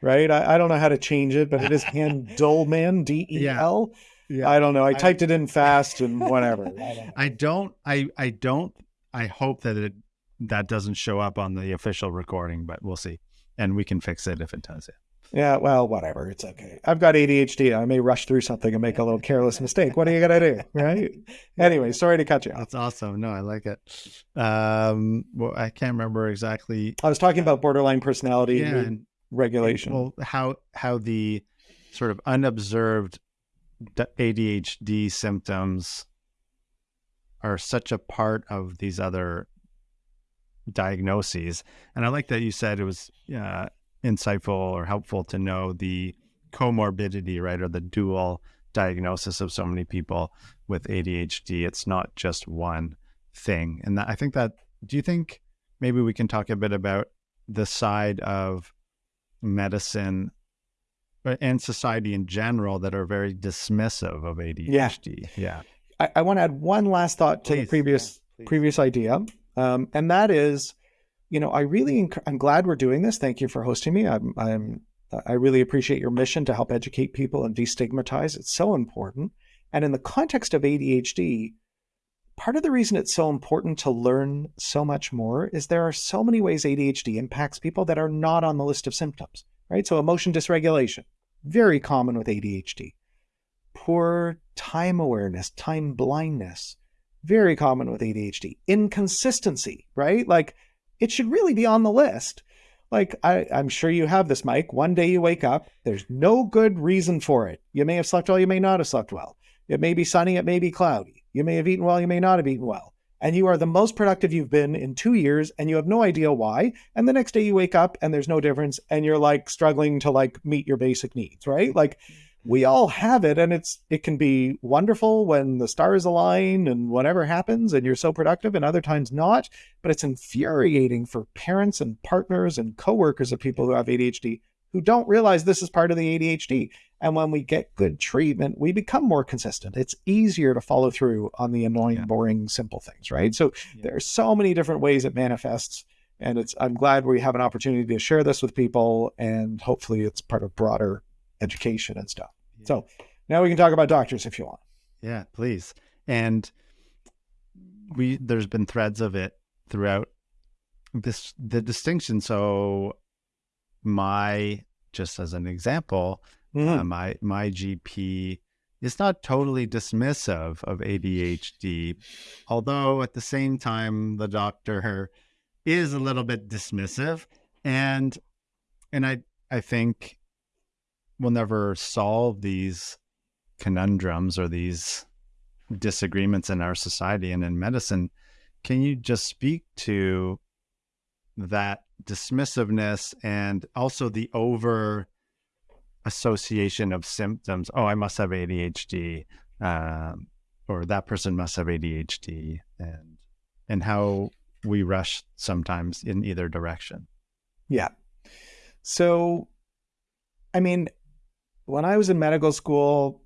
Right? I, I don't know how to change it, but it is Handelman, D E L. Yeah. I don't know. I I- typed it in fast and whatever. I don't. I don't I I don't I hope that it that doesn't show up on the official recording, but we'll see. And we can fix it if it does. Yeah, yeah well, whatever. It's okay. I've got ADHD. I may rush through something and make a little careless mistake. What are you going to do? Right? Anyway, sorry to cut you off. That's awesome. No, I like it. Um well I can't remember exactly I was talking about borderline personality yeah, and regulation. well how how the sort of unobserved ADHD symptoms are such a part of these other diagnoses. And I like that you said it was uh, insightful or helpful to know the comorbidity, right, or the dual diagnosis of so many people with ADHD. It's not just one thing. And that, I think that, do you think maybe we can talk a bit about the side of medicine uh, and society in general that are very dismissive of ADHD? Yeah. I, I want to add one last thought to the previous yeah, previous idea, um, and that is, you know, I really I'm glad we're doing this. Thank you for hosting me. I'm I'm I really appreciate your mission to help educate people and destigmatize. It's so important. And in the context of ADHD, part of the reason it's so important to learn so much more is there are so many ways ADHD impacts people that are not on the list of symptoms. right? So emotion dysregulation, very common with ADHD. Poor time awareness, time blindness, very common with ADHD. Inconsistency, right? Like it should really be on the list. Like I, I'm sure you have this, Mike. One day you wake up, there's no good reason for it. You may have slept well, you may not have slept well. It may be sunny, it may be cloudy. You may have eaten well, you may not have eaten well. And you are the most productive you've been in two years, and you have no idea why. And the next day you wake up and there's no difference, and you're like struggling to like meet your basic needs, right? Like we all have it and it's it can be wonderful when the stars align and whatever happens and you're so productive and other times not but it's infuriating for parents and partners and coworkers of people who have ADHD who don't realize this is part of the ADHD and when we get good treatment we become more consistent it's easier to follow through on the annoying yeah. boring simple things right so yeah. there are so many different ways it manifests and it's i'm glad we have an opportunity to share this with people and hopefully it's part of broader education and stuff so now we can talk about doctors if you want. Yeah, please. And we there's been threads of it throughout this the distinction. So my just as an example, mm-hmm. uh, my my GP is not totally dismissive of ADHD, although at the same time the doctor is a little bit dismissive, and and I I think we'll never solve these conundrums or these disagreements in our society and in medicine. Can you just speak to that dismissiveness and also the over association of symptoms? Oh, I must have ADHD, um, or that person must have ADHD, and and how we rush sometimes in either direction. Yeah. So, I mean, when I was in medical school,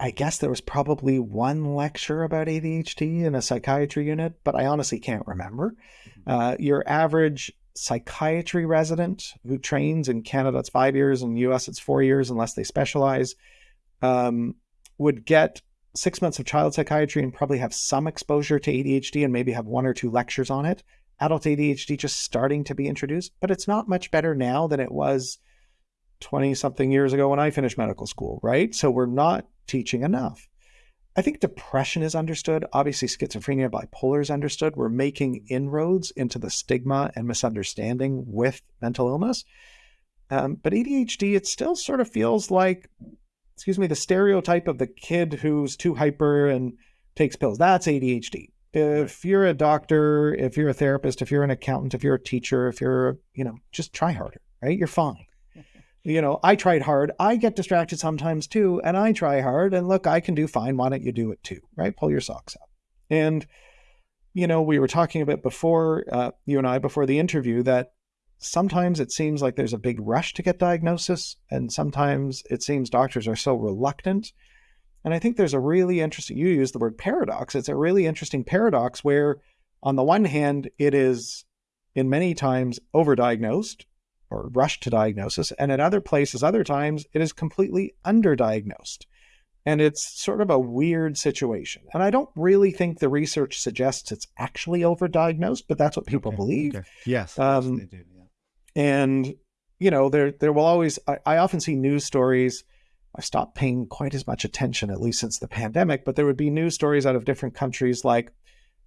I, guess there was probably one lecture about ADHD in a psychiatry unit, but I honestly can't remember. Mm-hmm. Uh, your average psychiatry resident who trains in Canada, it's five years, in the US, it's four years, unless they specialize, um, would get six months of child psychiatry and probably have some exposure to ADHD and maybe have one or two lectures on it. Adult ADHD just starting to be introduced, but it's not much better now than it was 20 something years ago when I finished medical school, right? So we're not teaching enough. I think depression is understood. Obviously, schizophrenia, bipolar is understood. We're making inroads into the stigma and misunderstanding with mental illness. Um, but ADHD, it still sort of feels like, excuse me, the stereotype of the kid who's too hyper and takes pills. That's ADHD. If you're a doctor, if you're a therapist, if you're an accountant, if you're a teacher, if you're, you know, just try harder, right? You're fine you know, I tried hard. I get distracted sometimes too, and I try hard. And look, I can do fine. Why don't you do it too? Right? Pull your socks up. And, you know, we were talking about before, uh, you and I, before the interview, that sometimes it seems like there's a big rush to get diagnosis, and sometimes it seems doctors are so reluctant. And I think there's a really interesting, you use the word paradox. It's a really interesting paradox where, on the one hand, it is in many times overdiagnosed or rushed to diagnosis. And at other places, other times, it is completely underdiagnosed. And it's sort of a weird situation. And I don't really think the research suggests it's actually overdiagnosed, but that's what people okay, believe. Okay. Yes, um, do. Yeah. And you know, there there will always. I, I often see news stories. I stopped paying quite as much attention, at least since the pandemic. But there would be news stories out of different countries, like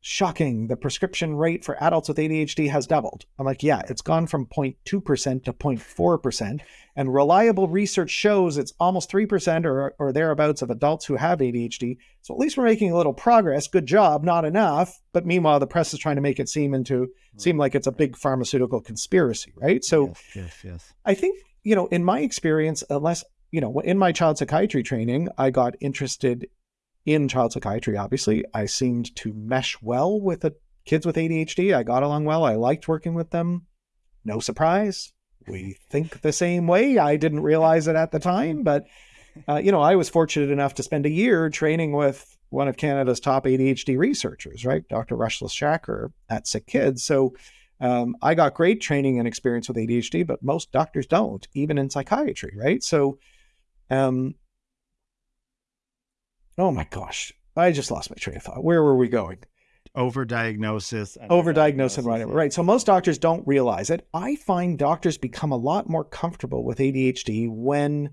shocking. The prescription rate for adults with ADHD has doubled. I'm like, yeah, it's gone from 0.2% to 0.4%. And reliable research shows it's almost 3% or, or thereabouts of adults who have ADHD. So at least we're making a little progress. Good job, not enough. But meanwhile, the press is trying to make it seem into hmm. seem like it's a big pharmaceutical conspiracy, right? So yes, yes, yes. I think, you know, in my experience, uh, unless you know, in my child psychiatry training, I got interested in child psychiatry, obviously. I seemed to mesh well with the kids with ADHD. I got along well. I liked working with them. No surprise. We think the same way. I didn't realize it at the time, but uh, you know, I was fortunate enough to spend a year training with one of Canada's top ADHD researchers, right, Dr. Russell Schachar at Sick Kids. So um, I got great training and experience with ADHD, but most doctors don't, even in psychiatry, right? So um, Oh my gosh. I just lost my train of thought. Where were we going? overdiagnosis, overdiagnosis, and whatever. Right. So most doctors don't realize it. I find doctors become a lot more comfortable with ADHD when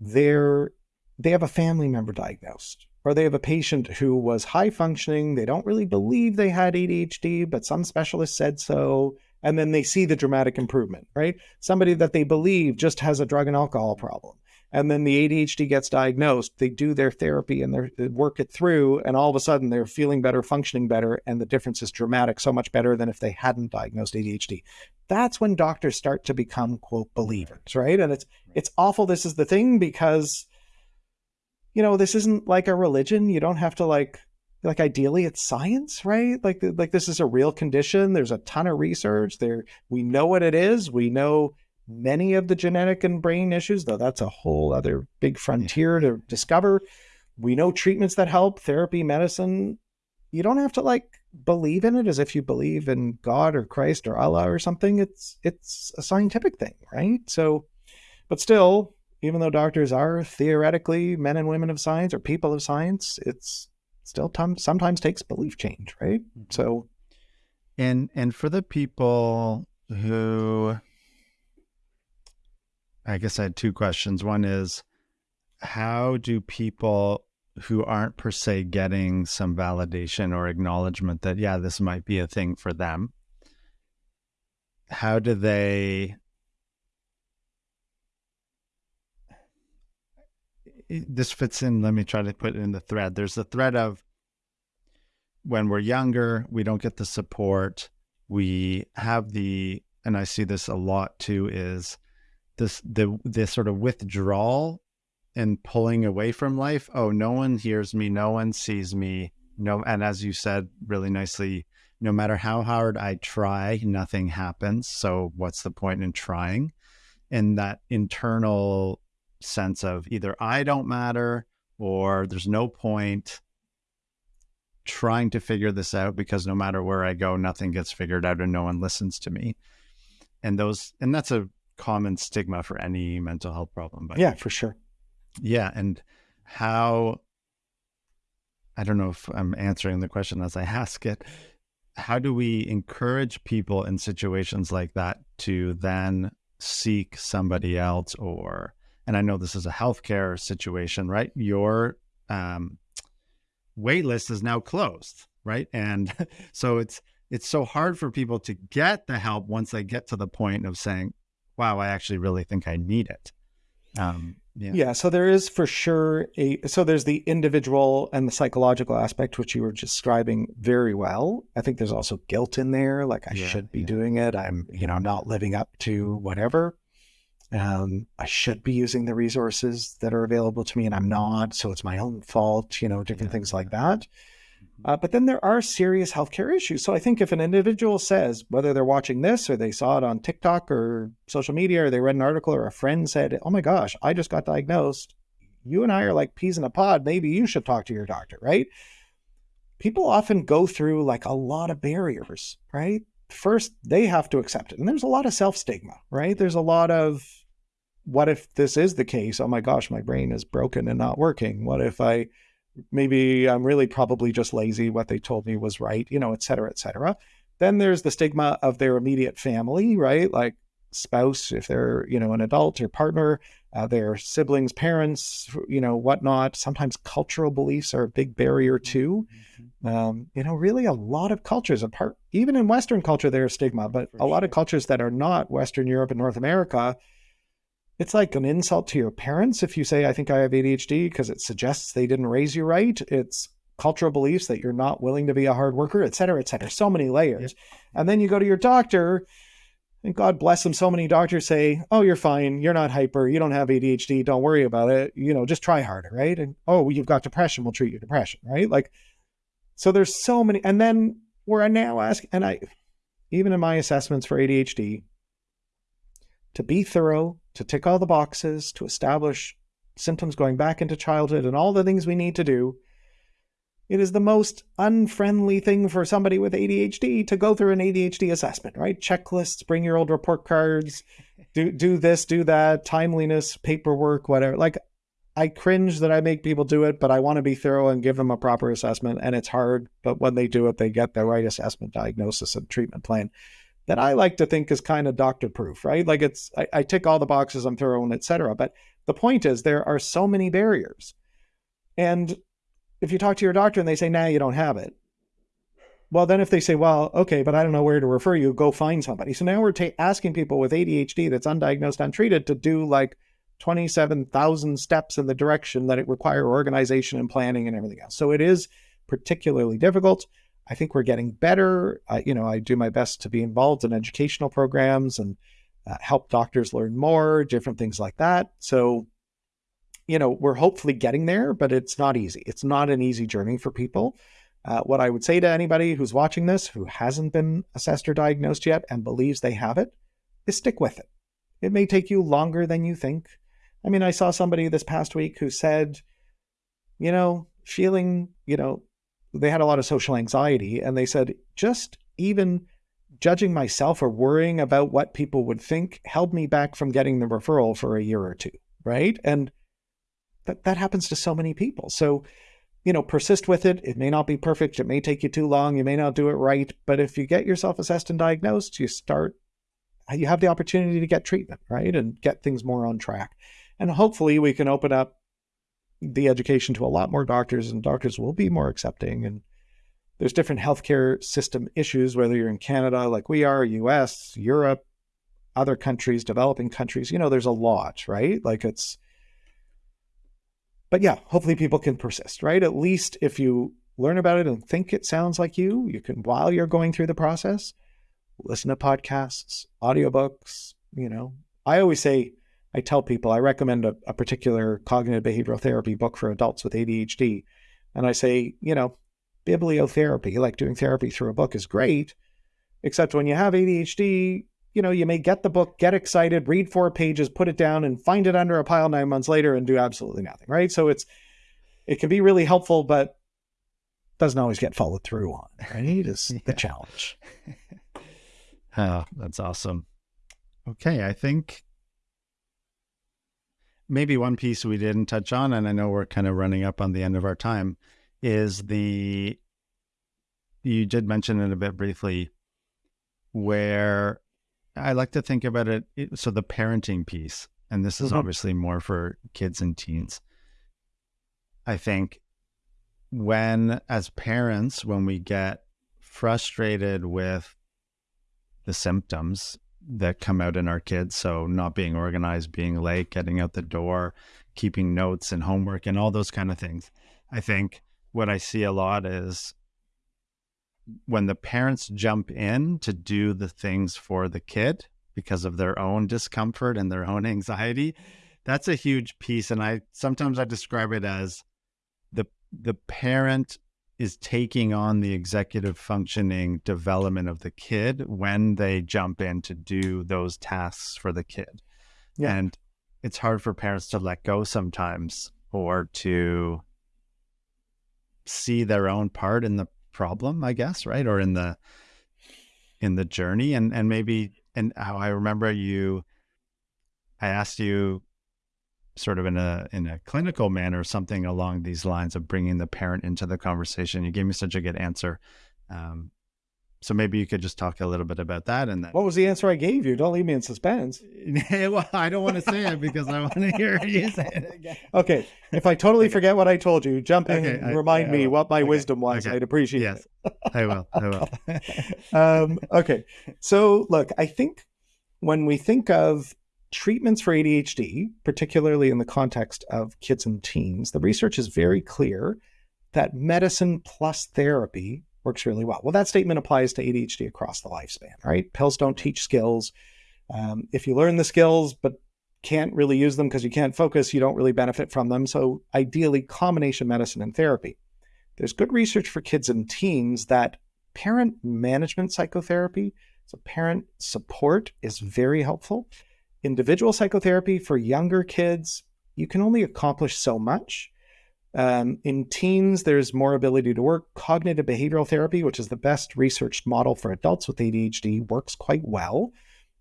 they're they have a family member diagnosed or they have a patient who was high functioning. They don't really believe they had ADHD, but some specialist said so. And then they see the dramatic improvement, right? Somebody that they believe just has a drug and alcohol problem and then the ADHD gets diagnosed, they do their therapy and they work it through, and all of a sudden they're feeling better, functioning better, and the difference is dramatic, so much better than if they hadn't diagnosed ADHD. That's when doctors start to become quote believers, right? And it's it's awful. This is the thing because you know this isn't like a religion. You don't have to like like ideally it's science right like like this is a real condition there's a ton of research there we know what it is we know many of the genetic and brain issues, though that's a whole other big frontier to discover. We know treatments that help, therapy, medicine. You don't have to like believe in it as if you believe in God or Christ or Allah or something. It's it's a scientific thing, right? So, but still, even though doctors are theoretically men and women of science or people of science, it's still t- sometimes takes belief change, right? Mm-hmm. So, and and for the people who I guess I had two questions. One is how do people who aren't per se getting some validation or acknowledgement that, yeah, this might be a thing for them, how do they this fits in let me try to put it in the thread there's the thread of when we're younger we don't get the support we have the and i see this a lot too is this the this sort of withdrawal and pulling away from life. Oh, no one hears me, no one sees me. No, and as you said really nicely, no matter how hard I try, nothing happens. So what's the point in trying? And that internal sense of either I don't matter or there's no point trying to figure this out because no matter where I go, nothing gets figured out and no one listens to me. And those, and that's a common stigma for any mental health problem. But yeah, for sure. Yeah. And how, I don't know if I'm answering the question as I ask it. How do we encourage people in situations like that to then seek somebody else or, and I know this is a healthcare situation, right? Your um, wait list is now closed, right? And so it's, it's so hard for people to get the help once they get to the point of saying, wow, I actually really think I need it. Um, yeah. yeah. So there is for sure a, so there's the individual and the psychological aspect, which you were describing very well. I think there's also guilt in there. Like I yeah, should be yeah. doing it. I'm, you know, not living up to whatever. Um, I should be using the resources that are available to me and I'm not. So it's my own fault, you know, different things like that. Uh, but then there are serious healthcare issues. So I think if an individual says, whether they're watching this or they saw it on TikTok or social media or they read an article or a friend said, oh my gosh, I just got diagnosed. You and I are like peas in a pod. Maybe you should talk to your doctor, right? People often go through like a lot of barriers, right? First, they have to accept it. And there's a lot of self stigma, right? There's a lot of, what if this is the case? Oh my gosh, my brain is broken and not working. What if I, maybe I'm really probably just lazy. What they told me was right, you know, et cetera, et cetera. Then there's the stigma of their immediate family, right? Like spouse, if they're, you know, an adult or partner, uh, their siblings, parents, you know, whatnot. Sometimes cultural beliefs are a big barrier too. Mm-hmm. Um, you know, really a lot of cultures, apart, even in Western culture, there's stigma, but For a lot of cultures that are not Western Europe and North America, it's like an insult to your parents if you say, I think I have ADHD because it suggests they didn't raise you right. It's cultural beliefs that you're not willing to be a hard worker, et cetera, et cetera. So many layers. And then you go to your doctor, and God bless them, so many doctors say, Oh, you're fine. You're not hyper. You don't have ADHD. Don't worry about it. You know, just try harder, right? And oh, you've got depression. We'll treat your depression, right? Like, so there's so many. And then where I now ask, and I, even in my assessments for ADHD, to be thorough, to tick all the boxes, to establish symptoms going back into childhood and all the things we need to do. It is the most unfriendly thing for somebody with ADHD to go through an ADHD assessment, right? Checklists, bring your old report cards, do do this, do that, timeliness, paperwork, whatever. Like I cringe that I make people do it, but I want to be thorough and give them a proper assessment. And it's hard, but when they do it, they get the right assessment, diagnosis, and treatment plan that I like to think is kind of doctor proof, right? Like it's, I, I tick all the boxes, I'm thorough and etc. But the point is, there are so many barriers. And if you talk to your doctor and they say, nah, you don't have it. Well, then if they say, well, okay, but I don't know where to refer you, go find somebody. So now we're asking people with ADHD that's undiagnosed, untreated to do like 27,000 steps in the direction that it require organization and planning and everything else. So it is particularly difficult. I think we're getting better. I, you know, I do my best to be involved in educational programs and uh, help doctors learn more, different things like that. So, you know, we're hopefully getting there, but it's not easy. It's not an easy journey for people. Uh, what I would say to anybody who's watching this who hasn't been assessed or diagnosed yet and believes they have it is stick with it. It may take you longer than you think. I mean, I saw somebody this past week who said, you know, feeling, you know, they had a lot of social anxiety and they said just even judging myself or worrying about what people would think held me back from getting the referral for a year or two right? And that that happens to so many people. So you know persist with it. It may not be perfect. It may take you too long. You may not do it right. But if you get yourself assessed and diagnosed you start you have the opportunity to get treatment right? And get things more on track. And hopefully we can open up the education to a lot more doctors, and doctors will be more accepting. And there's different healthcare system issues, whether you're in Canada like we are, US, Europe, other countries, developing countries. You know, there's a lot, right? Like it's, but yeah, hopefully people can persist, right? At least if you learn about it and think it sounds like you, you can, while you're going through the process, listen to podcasts, audiobooks, you know. I always say, I tell people I recommend a, a particular cognitive behavioral therapy book for adults with ADHD. And I say, you know, bibliotherapy, like doing therapy through a book, is great. Except when you have ADHD, you know, you may get the book, get excited, read four pages, put it down, and find it under a pile nine months later and do absolutely nothing, right? So it's it can be really helpful, but doesn't always get followed through on, right? Is yeah. the challenge. oh, that's awesome. Okay, I think maybe one piece we didn't touch on, and I know we're kind of running up on the end of our time, is the you did mention it a bit briefly, where I like to think about it. So the parenting piece, and this is mm-hmm. obviously more for kids and teens. I think when, as parents, when we get frustrated with the symptoms that come out in our kids. So not being organized, being late, getting out the door, keeping notes and homework and all those kind of things. I think what I see a lot is when the parents jump in to do the things for the kid because of their own discomfort and their own anxiety, that's a huge piece. And I sometimes I describe it as the the parent is taking on the executive functioning development of the kid when they jump in to do those tasks for the kid. Yeah. And it's hard for parents to let go sometimes or to see their own part in the problem, I guess, right? Or in the in the journey and and maybe and how I remember you I asked you sort of in a in a clinical manner, something along these lines of bringing the parent into the conversation. You gave me such a good answer. Um, so maybe you could just talk a little bit about that. And then, what was the answer I gave you? Don't leave me in suspense. well, I don't want to say it because I want to hear you say it again. Okay, if I totally okay. forget what I told you, jump in okay, and remind I, I me what my okay. wisdom was. I'd appreciate yes, it. I will. I will. um, okay, so look, I think when we think of treatments for ADHD, particularly in the context of kids and teens, the research is very clear that medicine plus therapy works really well. Well, that statement applies to ADHD across the lifespan, right? Pills don't teach skills. Um, if you learn the skills but can't really use them because you can't focus, you don't really benefit from them. So, ideally, combination medicine and therapy. There's good research for kids and teens that parent management psychotherapy, so parent support, is very helpful individual psychotherapy for younger kids, you can only accomplish so much. Um, in teens, there's more ability to work. Cognitive behavioral therapy, which is the best researched model for adults with ADHD, works quite well.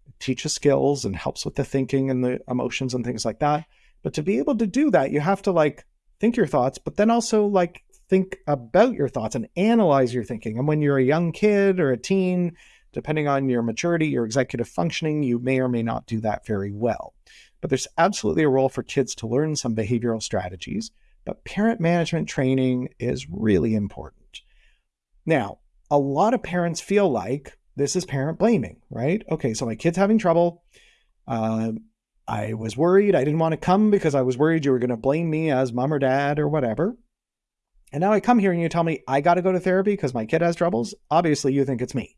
It teaches skills and helps with the thinking and the emotions and things like that. But to be able to do that, you have to like think your thoughts, but then also like think about your thoughts and analyze your thinking. And when you're a young kid or a teen, depending on your maturity, your executive functioning, you may or may not do that very well. But there's absolutely a role for kids to learn some behavioral strategies. But parent management training is really important. Now, a lot of parents feel like this is parent blaming, right? Okay, so my kid's having trouble. Uh, I was worried. I didn't want to come because I was worried you were going to blame me as mom or dad or whatever. And now I come here and you tell me I got to go to therapy because my kid has troubles. Obviously, you think it's me.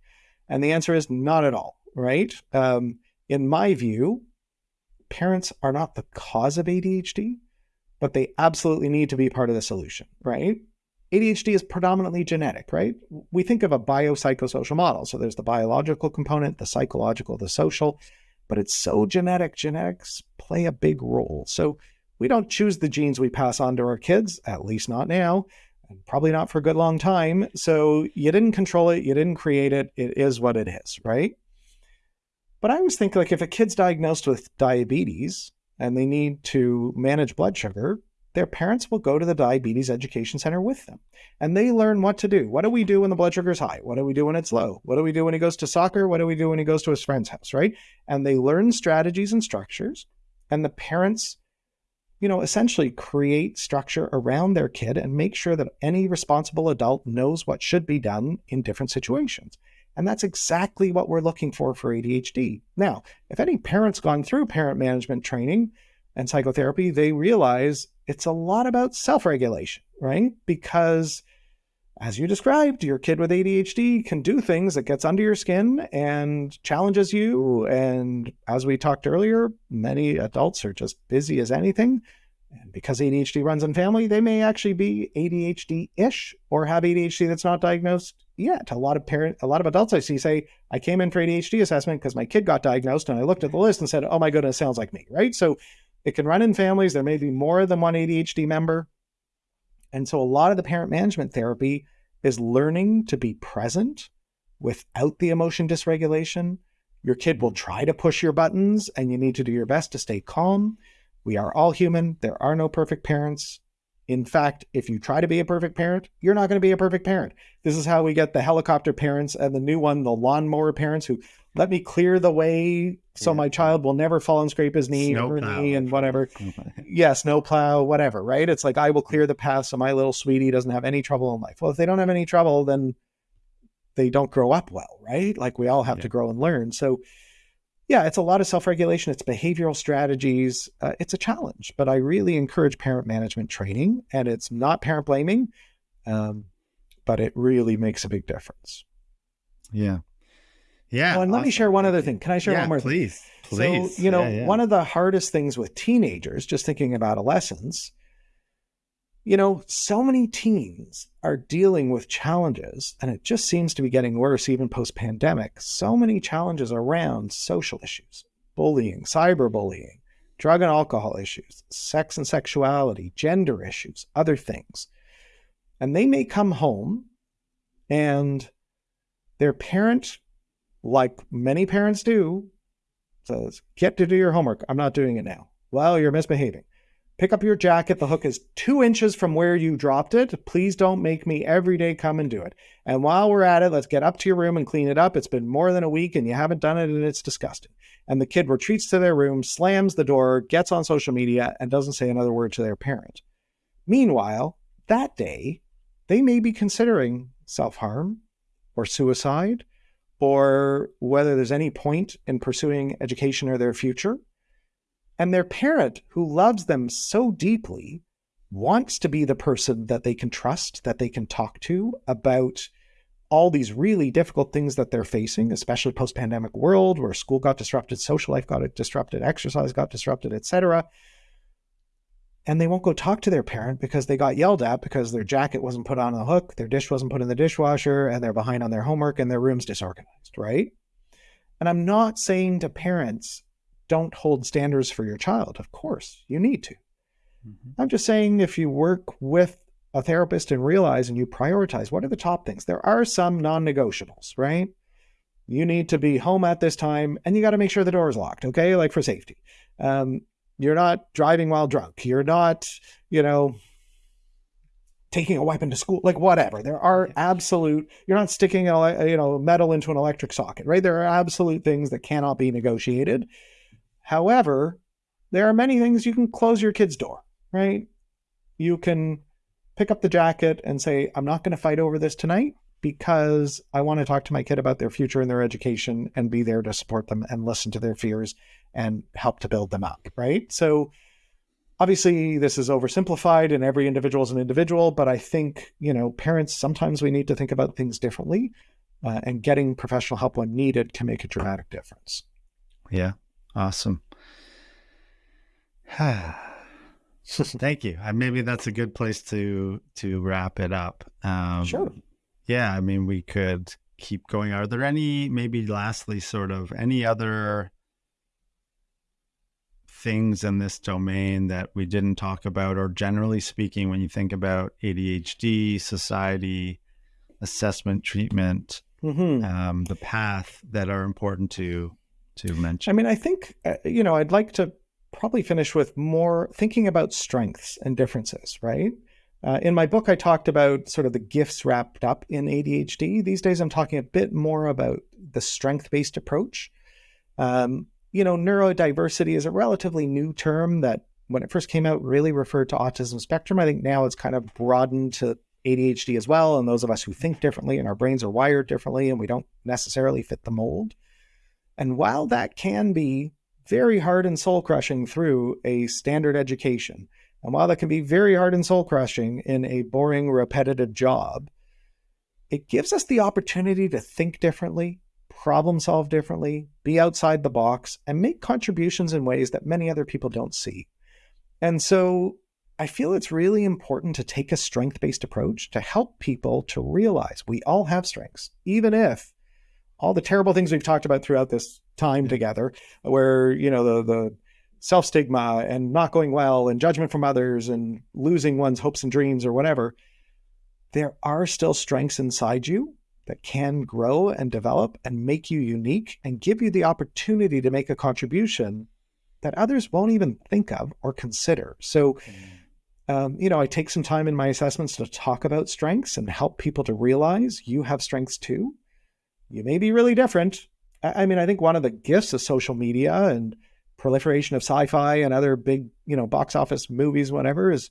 And the answer is not at all, right? Um, in my view, parents are not the cause of ADHD, but they absolutely need to be part of the solution, right? ADHD is predominantly genetic, right? We think of a biopsychosocial model. So there's the biological component, the psychological, the social, but it's so genetic. Genetics play a big role. So we don't choose the genes we pass on to our kids, at least not now, and probably not for a good long time. So you didn't control it, you didn't create it. It is what it is, right? But I always think like if a kid's diagnosed with diabetes and they need to manage blood sugar, their parents will go to the diabetes education center with them and they learn what to do. What do we do when the blood sugar is high? What do we do when it's low? What do we do when he goes to soccer? What do we do when he goes to his friend's house, right? And they learn strategies and structures and the parents you know, essentially create structure around their kid and make sure that any responsible adult knows what should be done in different situations. And that's exactly what we're looking for for ADHD. Now, if any parent's gone through parent management training and psychotherapy, they realize it's a lot about self regulation, right? Because as you described, your kid with ADHD can do things that gets under your skin and challenges you. And as we talked earlier, many adults are just busy as anything. And because ADHD runs in family, they may actually be ADHD-ish or have ADHD that's not diagnosed yet. A lot of parent, a lot of adults I see say, "I came in for ADHD assessment because my kid got diagnosed, and I looked at the list and said, oh my goodness, sounds like me." Right? So it can run in families. There may be more than one ADHD member. And so a lot of the parent management therapy is learning to be present without the emotion dysregulation. Your kid will try to push your buttons and you need to do your best to stay calm. We are all human. There are no perfect parents. In fact, if you try to be a perfect parent, you're not going to be a perfect parent. This is how we get the helicopter parents and the new one, the lawnmower parents who let me clear the way so yeah. my child will never fall and scrape his knee snow or plow. knee and whatever. yeah, snow plow, whatever, right? It's like I will clear the path so my little sweetie doesn't have any trouble in life. Well, if they don't have any trouble, then they don't grow up well, right? Like we all have yeah. to grow and learn. So yeah, it's a lot of self-regulation. It's behavioral strategies. Uh, it's a challenge, but I really encourage parent management training, and it's not parent blaming, um, but it really makes a big difference. Yeah, yeah. Oh, and awesome. let me share one other thing. Can I share yeah, one more please, thing? Please. So, you know, yeah, yeah. one of the hardest things with teenagers, just thinking of adolescence, you know, so many teens are dealing with challenges, and it just seems to be getting worse even post pandemic. So many challenges around social issues, bullying, cyberbullying, drug and alcohol issues, sex and sexuality, gender issues, other things. And they may come home and their parent like many parents do, says, get to do your homework. I'm not doing it now. Well, you're misbehaving. Pick up your jacket. The hook is two inches from where you dropped it. Please don't make me every day come and do it. And while we're at it, let's get up to your room and clean it up. It's been more than a week and you haven't done it and it's disgusting. And the kid retreats to their room, slams the door, gets on social media, and doesn't say another word to their parent. Meanwhile, that day, they may be considering self harm or suicide or whether there's any point in pursuing education or their future. And their parent, who loves them so deeply, wants to be the person that they can trust, that they can talk to about all these really difficult things that they're facing, especially post-pandemic world where school got disrupted, social life got disrupted, exercise got disrupted, etc and they won't go talk to their parent because they got yelled at because their jacket wasn't put on the hook, their dish wasn't put in the dishwasher, and they're behind on their homework and their room's disorganized, right? And I'm not saying to parents, don't hold standards for your child. Of course, you need to. Mm-hmm. I'm just saying if you work with a therapist and realize and you prioritize what are the top things, there are some non negotiables, right? You need to be home at this time and you got to make sure the door is locked, okay? Like for safety. Um, You're not driving while drunk. You're not, you know, taking a weapon to school, like whatever. There are absolute, you're not sticking a, uh, you know, metal into an electric socket, right? There are absolute things that cannot be negotiated. However, there are many things you can close your kid's door, right? You can pick up the jacket and say, I'm not going to fight over this tonight because I want to talk to my kid about their future and their education and be there to support them and listen to their fears and help to build them up, right? So obviously this is oversimplified and every individual is an individual, but I think, you know, parents sometimes we need to think about things differently uh, and getting professional help when needed can make a dramatic difference. Yeah. Awesome. Thank you. maybe that's a good place to to wrap it up. Um, sure. Yeah, I mean, we could keep going. Are there any, maybe lastly, sort of any other things in this domain that we didn't talk about, or generally speaking, when you think about ADHD, society, assessment, treatment, mm-hmm. um, the path that are important to to mention? I mean, I think uh, you know, I'd like to probably finish with more thinking about strengths and differences, right? Uh, in my book, I talked about sort of the gifts wrapped up in ADHD. These days, I'm talking a bit more about the strength based approach. Um, you know, neurodiversity is a relatively new term that when it first came out really referred to autism spectrum. I think now it's kind of broadened to ADHD as well. And those of us who think differently and our brains are wired differently and we don't necessarily fit the mold. And while that can be very hard and soul crushing through a standard education, and while that can be very hard and soul crushing in a boring, repetitive job, it gives us the opportunity to think differently, problem solve differently, be outside the box, and make contributions in ways that many other people don't see. And so I feel it's really important to take a strength based approach to help people to realize we all have strengths, even if all the terrible things we've talked about throughout this time together, where, you know, the, the self stigma and not going well and judgment from others and losing one's hopes and dreams or whatever, there are still strengths inside you that can grow and develop and make you unique and give you the opportunity to make a contribution that others won't even think of or consider. So, mm. um, you know, I take some time in my assessments to talk about strengths and help people to realize you have strengths too. You may be really different. I mean, I think one of the gifts of social media and proliferation of sci-fi and other big, you know, box office movies, whatever, is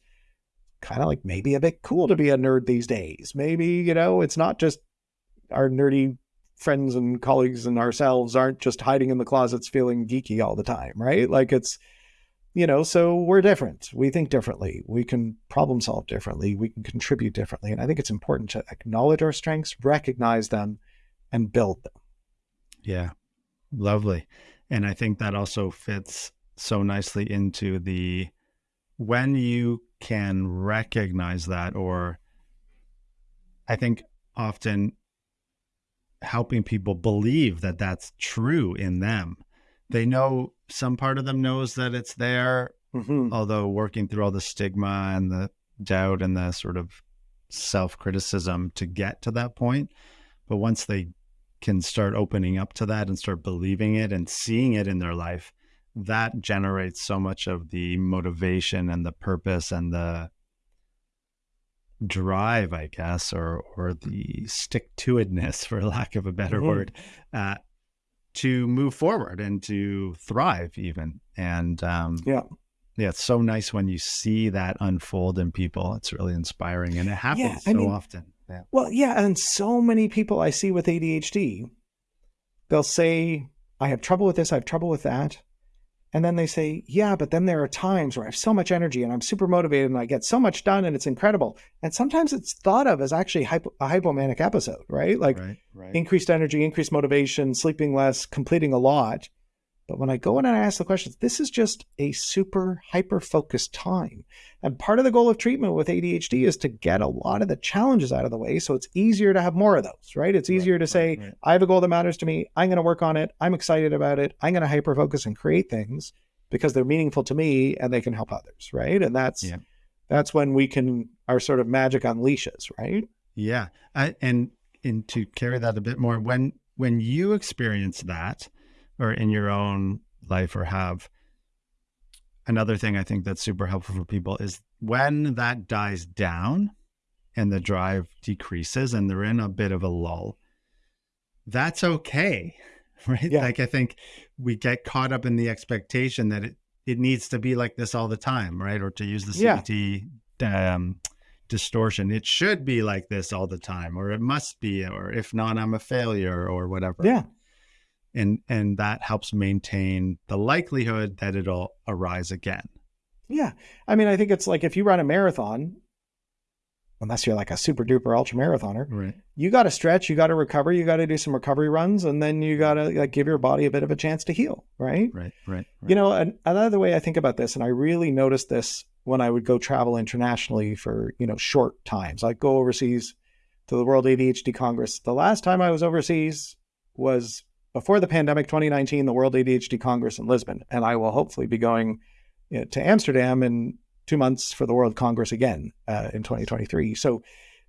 kind of like maybe a bit cool to be a nerd these days. Maybe, you know, it's not just our nerdy friends and colleagues and ourselves aren't just hiding in the closets feeling geeky all the time, right? Like it's, you know, so we're different. We think differently. We can problem solve differently. We can contribute differently. And I think it's important to acknowledge our strengths, recognize them, and build them. Yeah. Lovely. And I think that also fits so nicely into the when you can recognize that, or I think often helping people believe that that's true in them. They know some part of them knows that it's there, mm-hmm. although working through all the stigma and the doubt and the sort of self criticism to get to that point. But once they can start opening up to that and start believing it and seeing it in their life, that generates so much of the motivation and the purpose and the drive, I guess, or or the stick to itness, for lack of a better mm-hmm. word, uh, to move forward and to thrive, even. And um, yeah, yeah, it's so nice when you see that unfold in people. It's really inspiring, and it happens yeah, so mean, often. Yeah. Well, yeah, and so many people I see with ADHD, they'll say, I have trouble with this, I have trouble with that. And then they say, yeah, but then there are times where I have so much energy and I'm super motivated and I get so much done and it's incredible. And sometimes it's thought of as actually hypo- a hypomanic episode, right? Like right, right. increased energy, increased motivation, sleeping less, completing a lot. But when I go in and I ask the questions, this is just a super hyper focused time. And part of the goal of treatment with ADHD is to get a lot of the challenges out of the way. So it's easier to have more of those, right? It's easier right, to say, right, right. I have a goal that matters to me. I'm going to work on it. I'm excited about it. I'm going to hyper focus and create things because they're meaningful to me and they can help others, right? And that's yeah. that's when we can our sort of magic unleashes, right? Yeah. I, and and to carry that a bit more, when when you experience that, or in your own life or have another thing I think that's super helpful for people is when that dies down and the drive decreases and they're in a bit of a lull, that's okay. Right. Yeah. Like I think we get caught up in the expectation that it, it needs to be like this all the time, right? Or to use the Yeah. CBT um, distortion, it should be like this all the time, or it must be, or if not, I'm a failure, or whatever Yeah. And and that helps maintain the likelihood that it'll arise again Yeah. I mean, I think it's like if you run a marathon, unless you're like a super duper ultra marathoner, right you got to stretch, you got to recover, you got to do some recovery runs, and then you got to like give your body a bit of a chance to heal, right? right right, right. You know, an, another way I think about this, and I really noticed this when I would go travel internationally for, you know, short times. I'd go overseas to the World ADHD Congress. The last time I was overseas was before the pandemic, 2019, the World ADHD Congress in Lisbon. And I will hopefully be going you know, to Amsterdam in two months for the World Congress again uh, in 2023. So,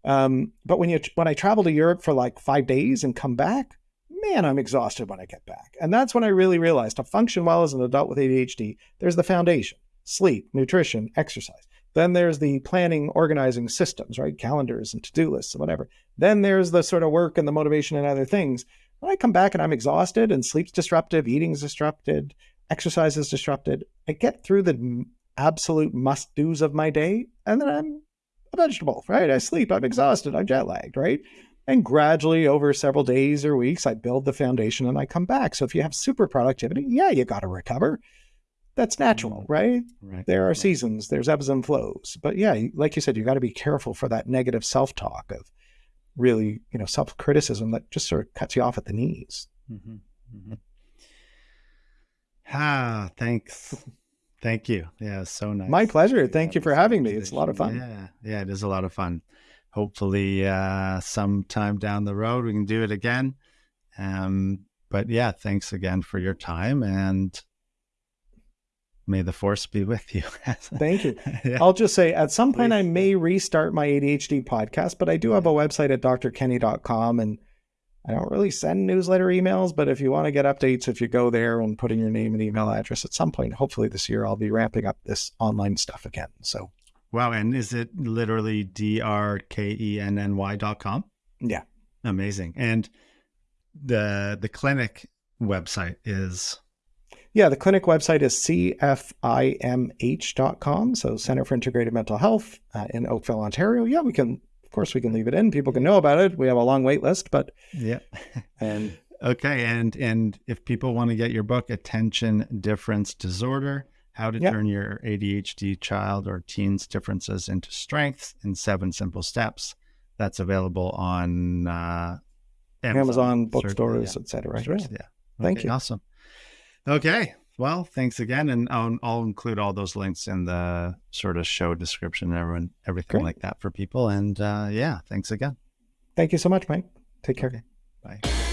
um, but when you when I travel to Europe for like five days and come back, man, I'm exhausted when I get back. And that's when I really realized to function well as an adult with ADHD, there's the foundation sleep, nutrition, exercise. Then there's the planning, organizing systems, right? Calendars and to do lists and whatever. Then there's the sort of work and the motivation and other things. When I come back and I'm exhausted and sleep's disrupted, eating's disrupted, exercise is disrupted, I get through the absolute must do's of my day and then I'm a vegetable, right? I sleep, I'm exhausted, I'm jet lagged, right? And gradually over several days or weeks, I build the foundation and I come back. So if you have super productivity, yeah, you got to recover. That's natural, mm, right? right There are right. seasons, there's ebbs and flows. But yeah, like you said, you got to be careful for that negative self talk of really, you know, self criticism that just sort of cuts you off at the knees. Mhm, mhm. ah thanks thank you yeah so nice My pleasure. Thank you for having me. It's a lot of fun. yeah yeah it is a lot of fun hopefully uh sometime down the road we can do it again um but yeah thanks again for your time and may the force be with you Thank you. yeah. I'll just say at some point I may restart my ADHD podcast, but I do have a website at drkenny.com and I don't really send newsletter emails, but if you want to get updates, if you go there and put in your name and email address at some point, hopefully this year I'll be ramping up this online stuff again. So Wow. And is it literally D R K E N N Y dot com? yeah. Amazing. And the the clinic website is Yeah, the clinic website is cfimh.com. So Center for Integrated Mental Health uh, in Oakville, Ontario. Yeah, we can, of course, we can leave it in. People can know about it. We have a long wait list, but, yeah. and okay. And and if people want to get your book, Attention Difference Disorder, How to Yeah. Turn Your ADHD Child or Teen's Differences into Strengths in Seven Simple Steps, that's available on uh, Amazon, Search- bookstores, yeah. et cetera. Sure. Yeah. Yeah. Thank Okay, you. Awesome. Okay. Well, thanks again, and I'll, I'll include all those links in the sort of show description and everyone, everything Great. like that for people. And uh, yeah, thanks again. Thank you so much, Mike. Take care. Okay. Bye.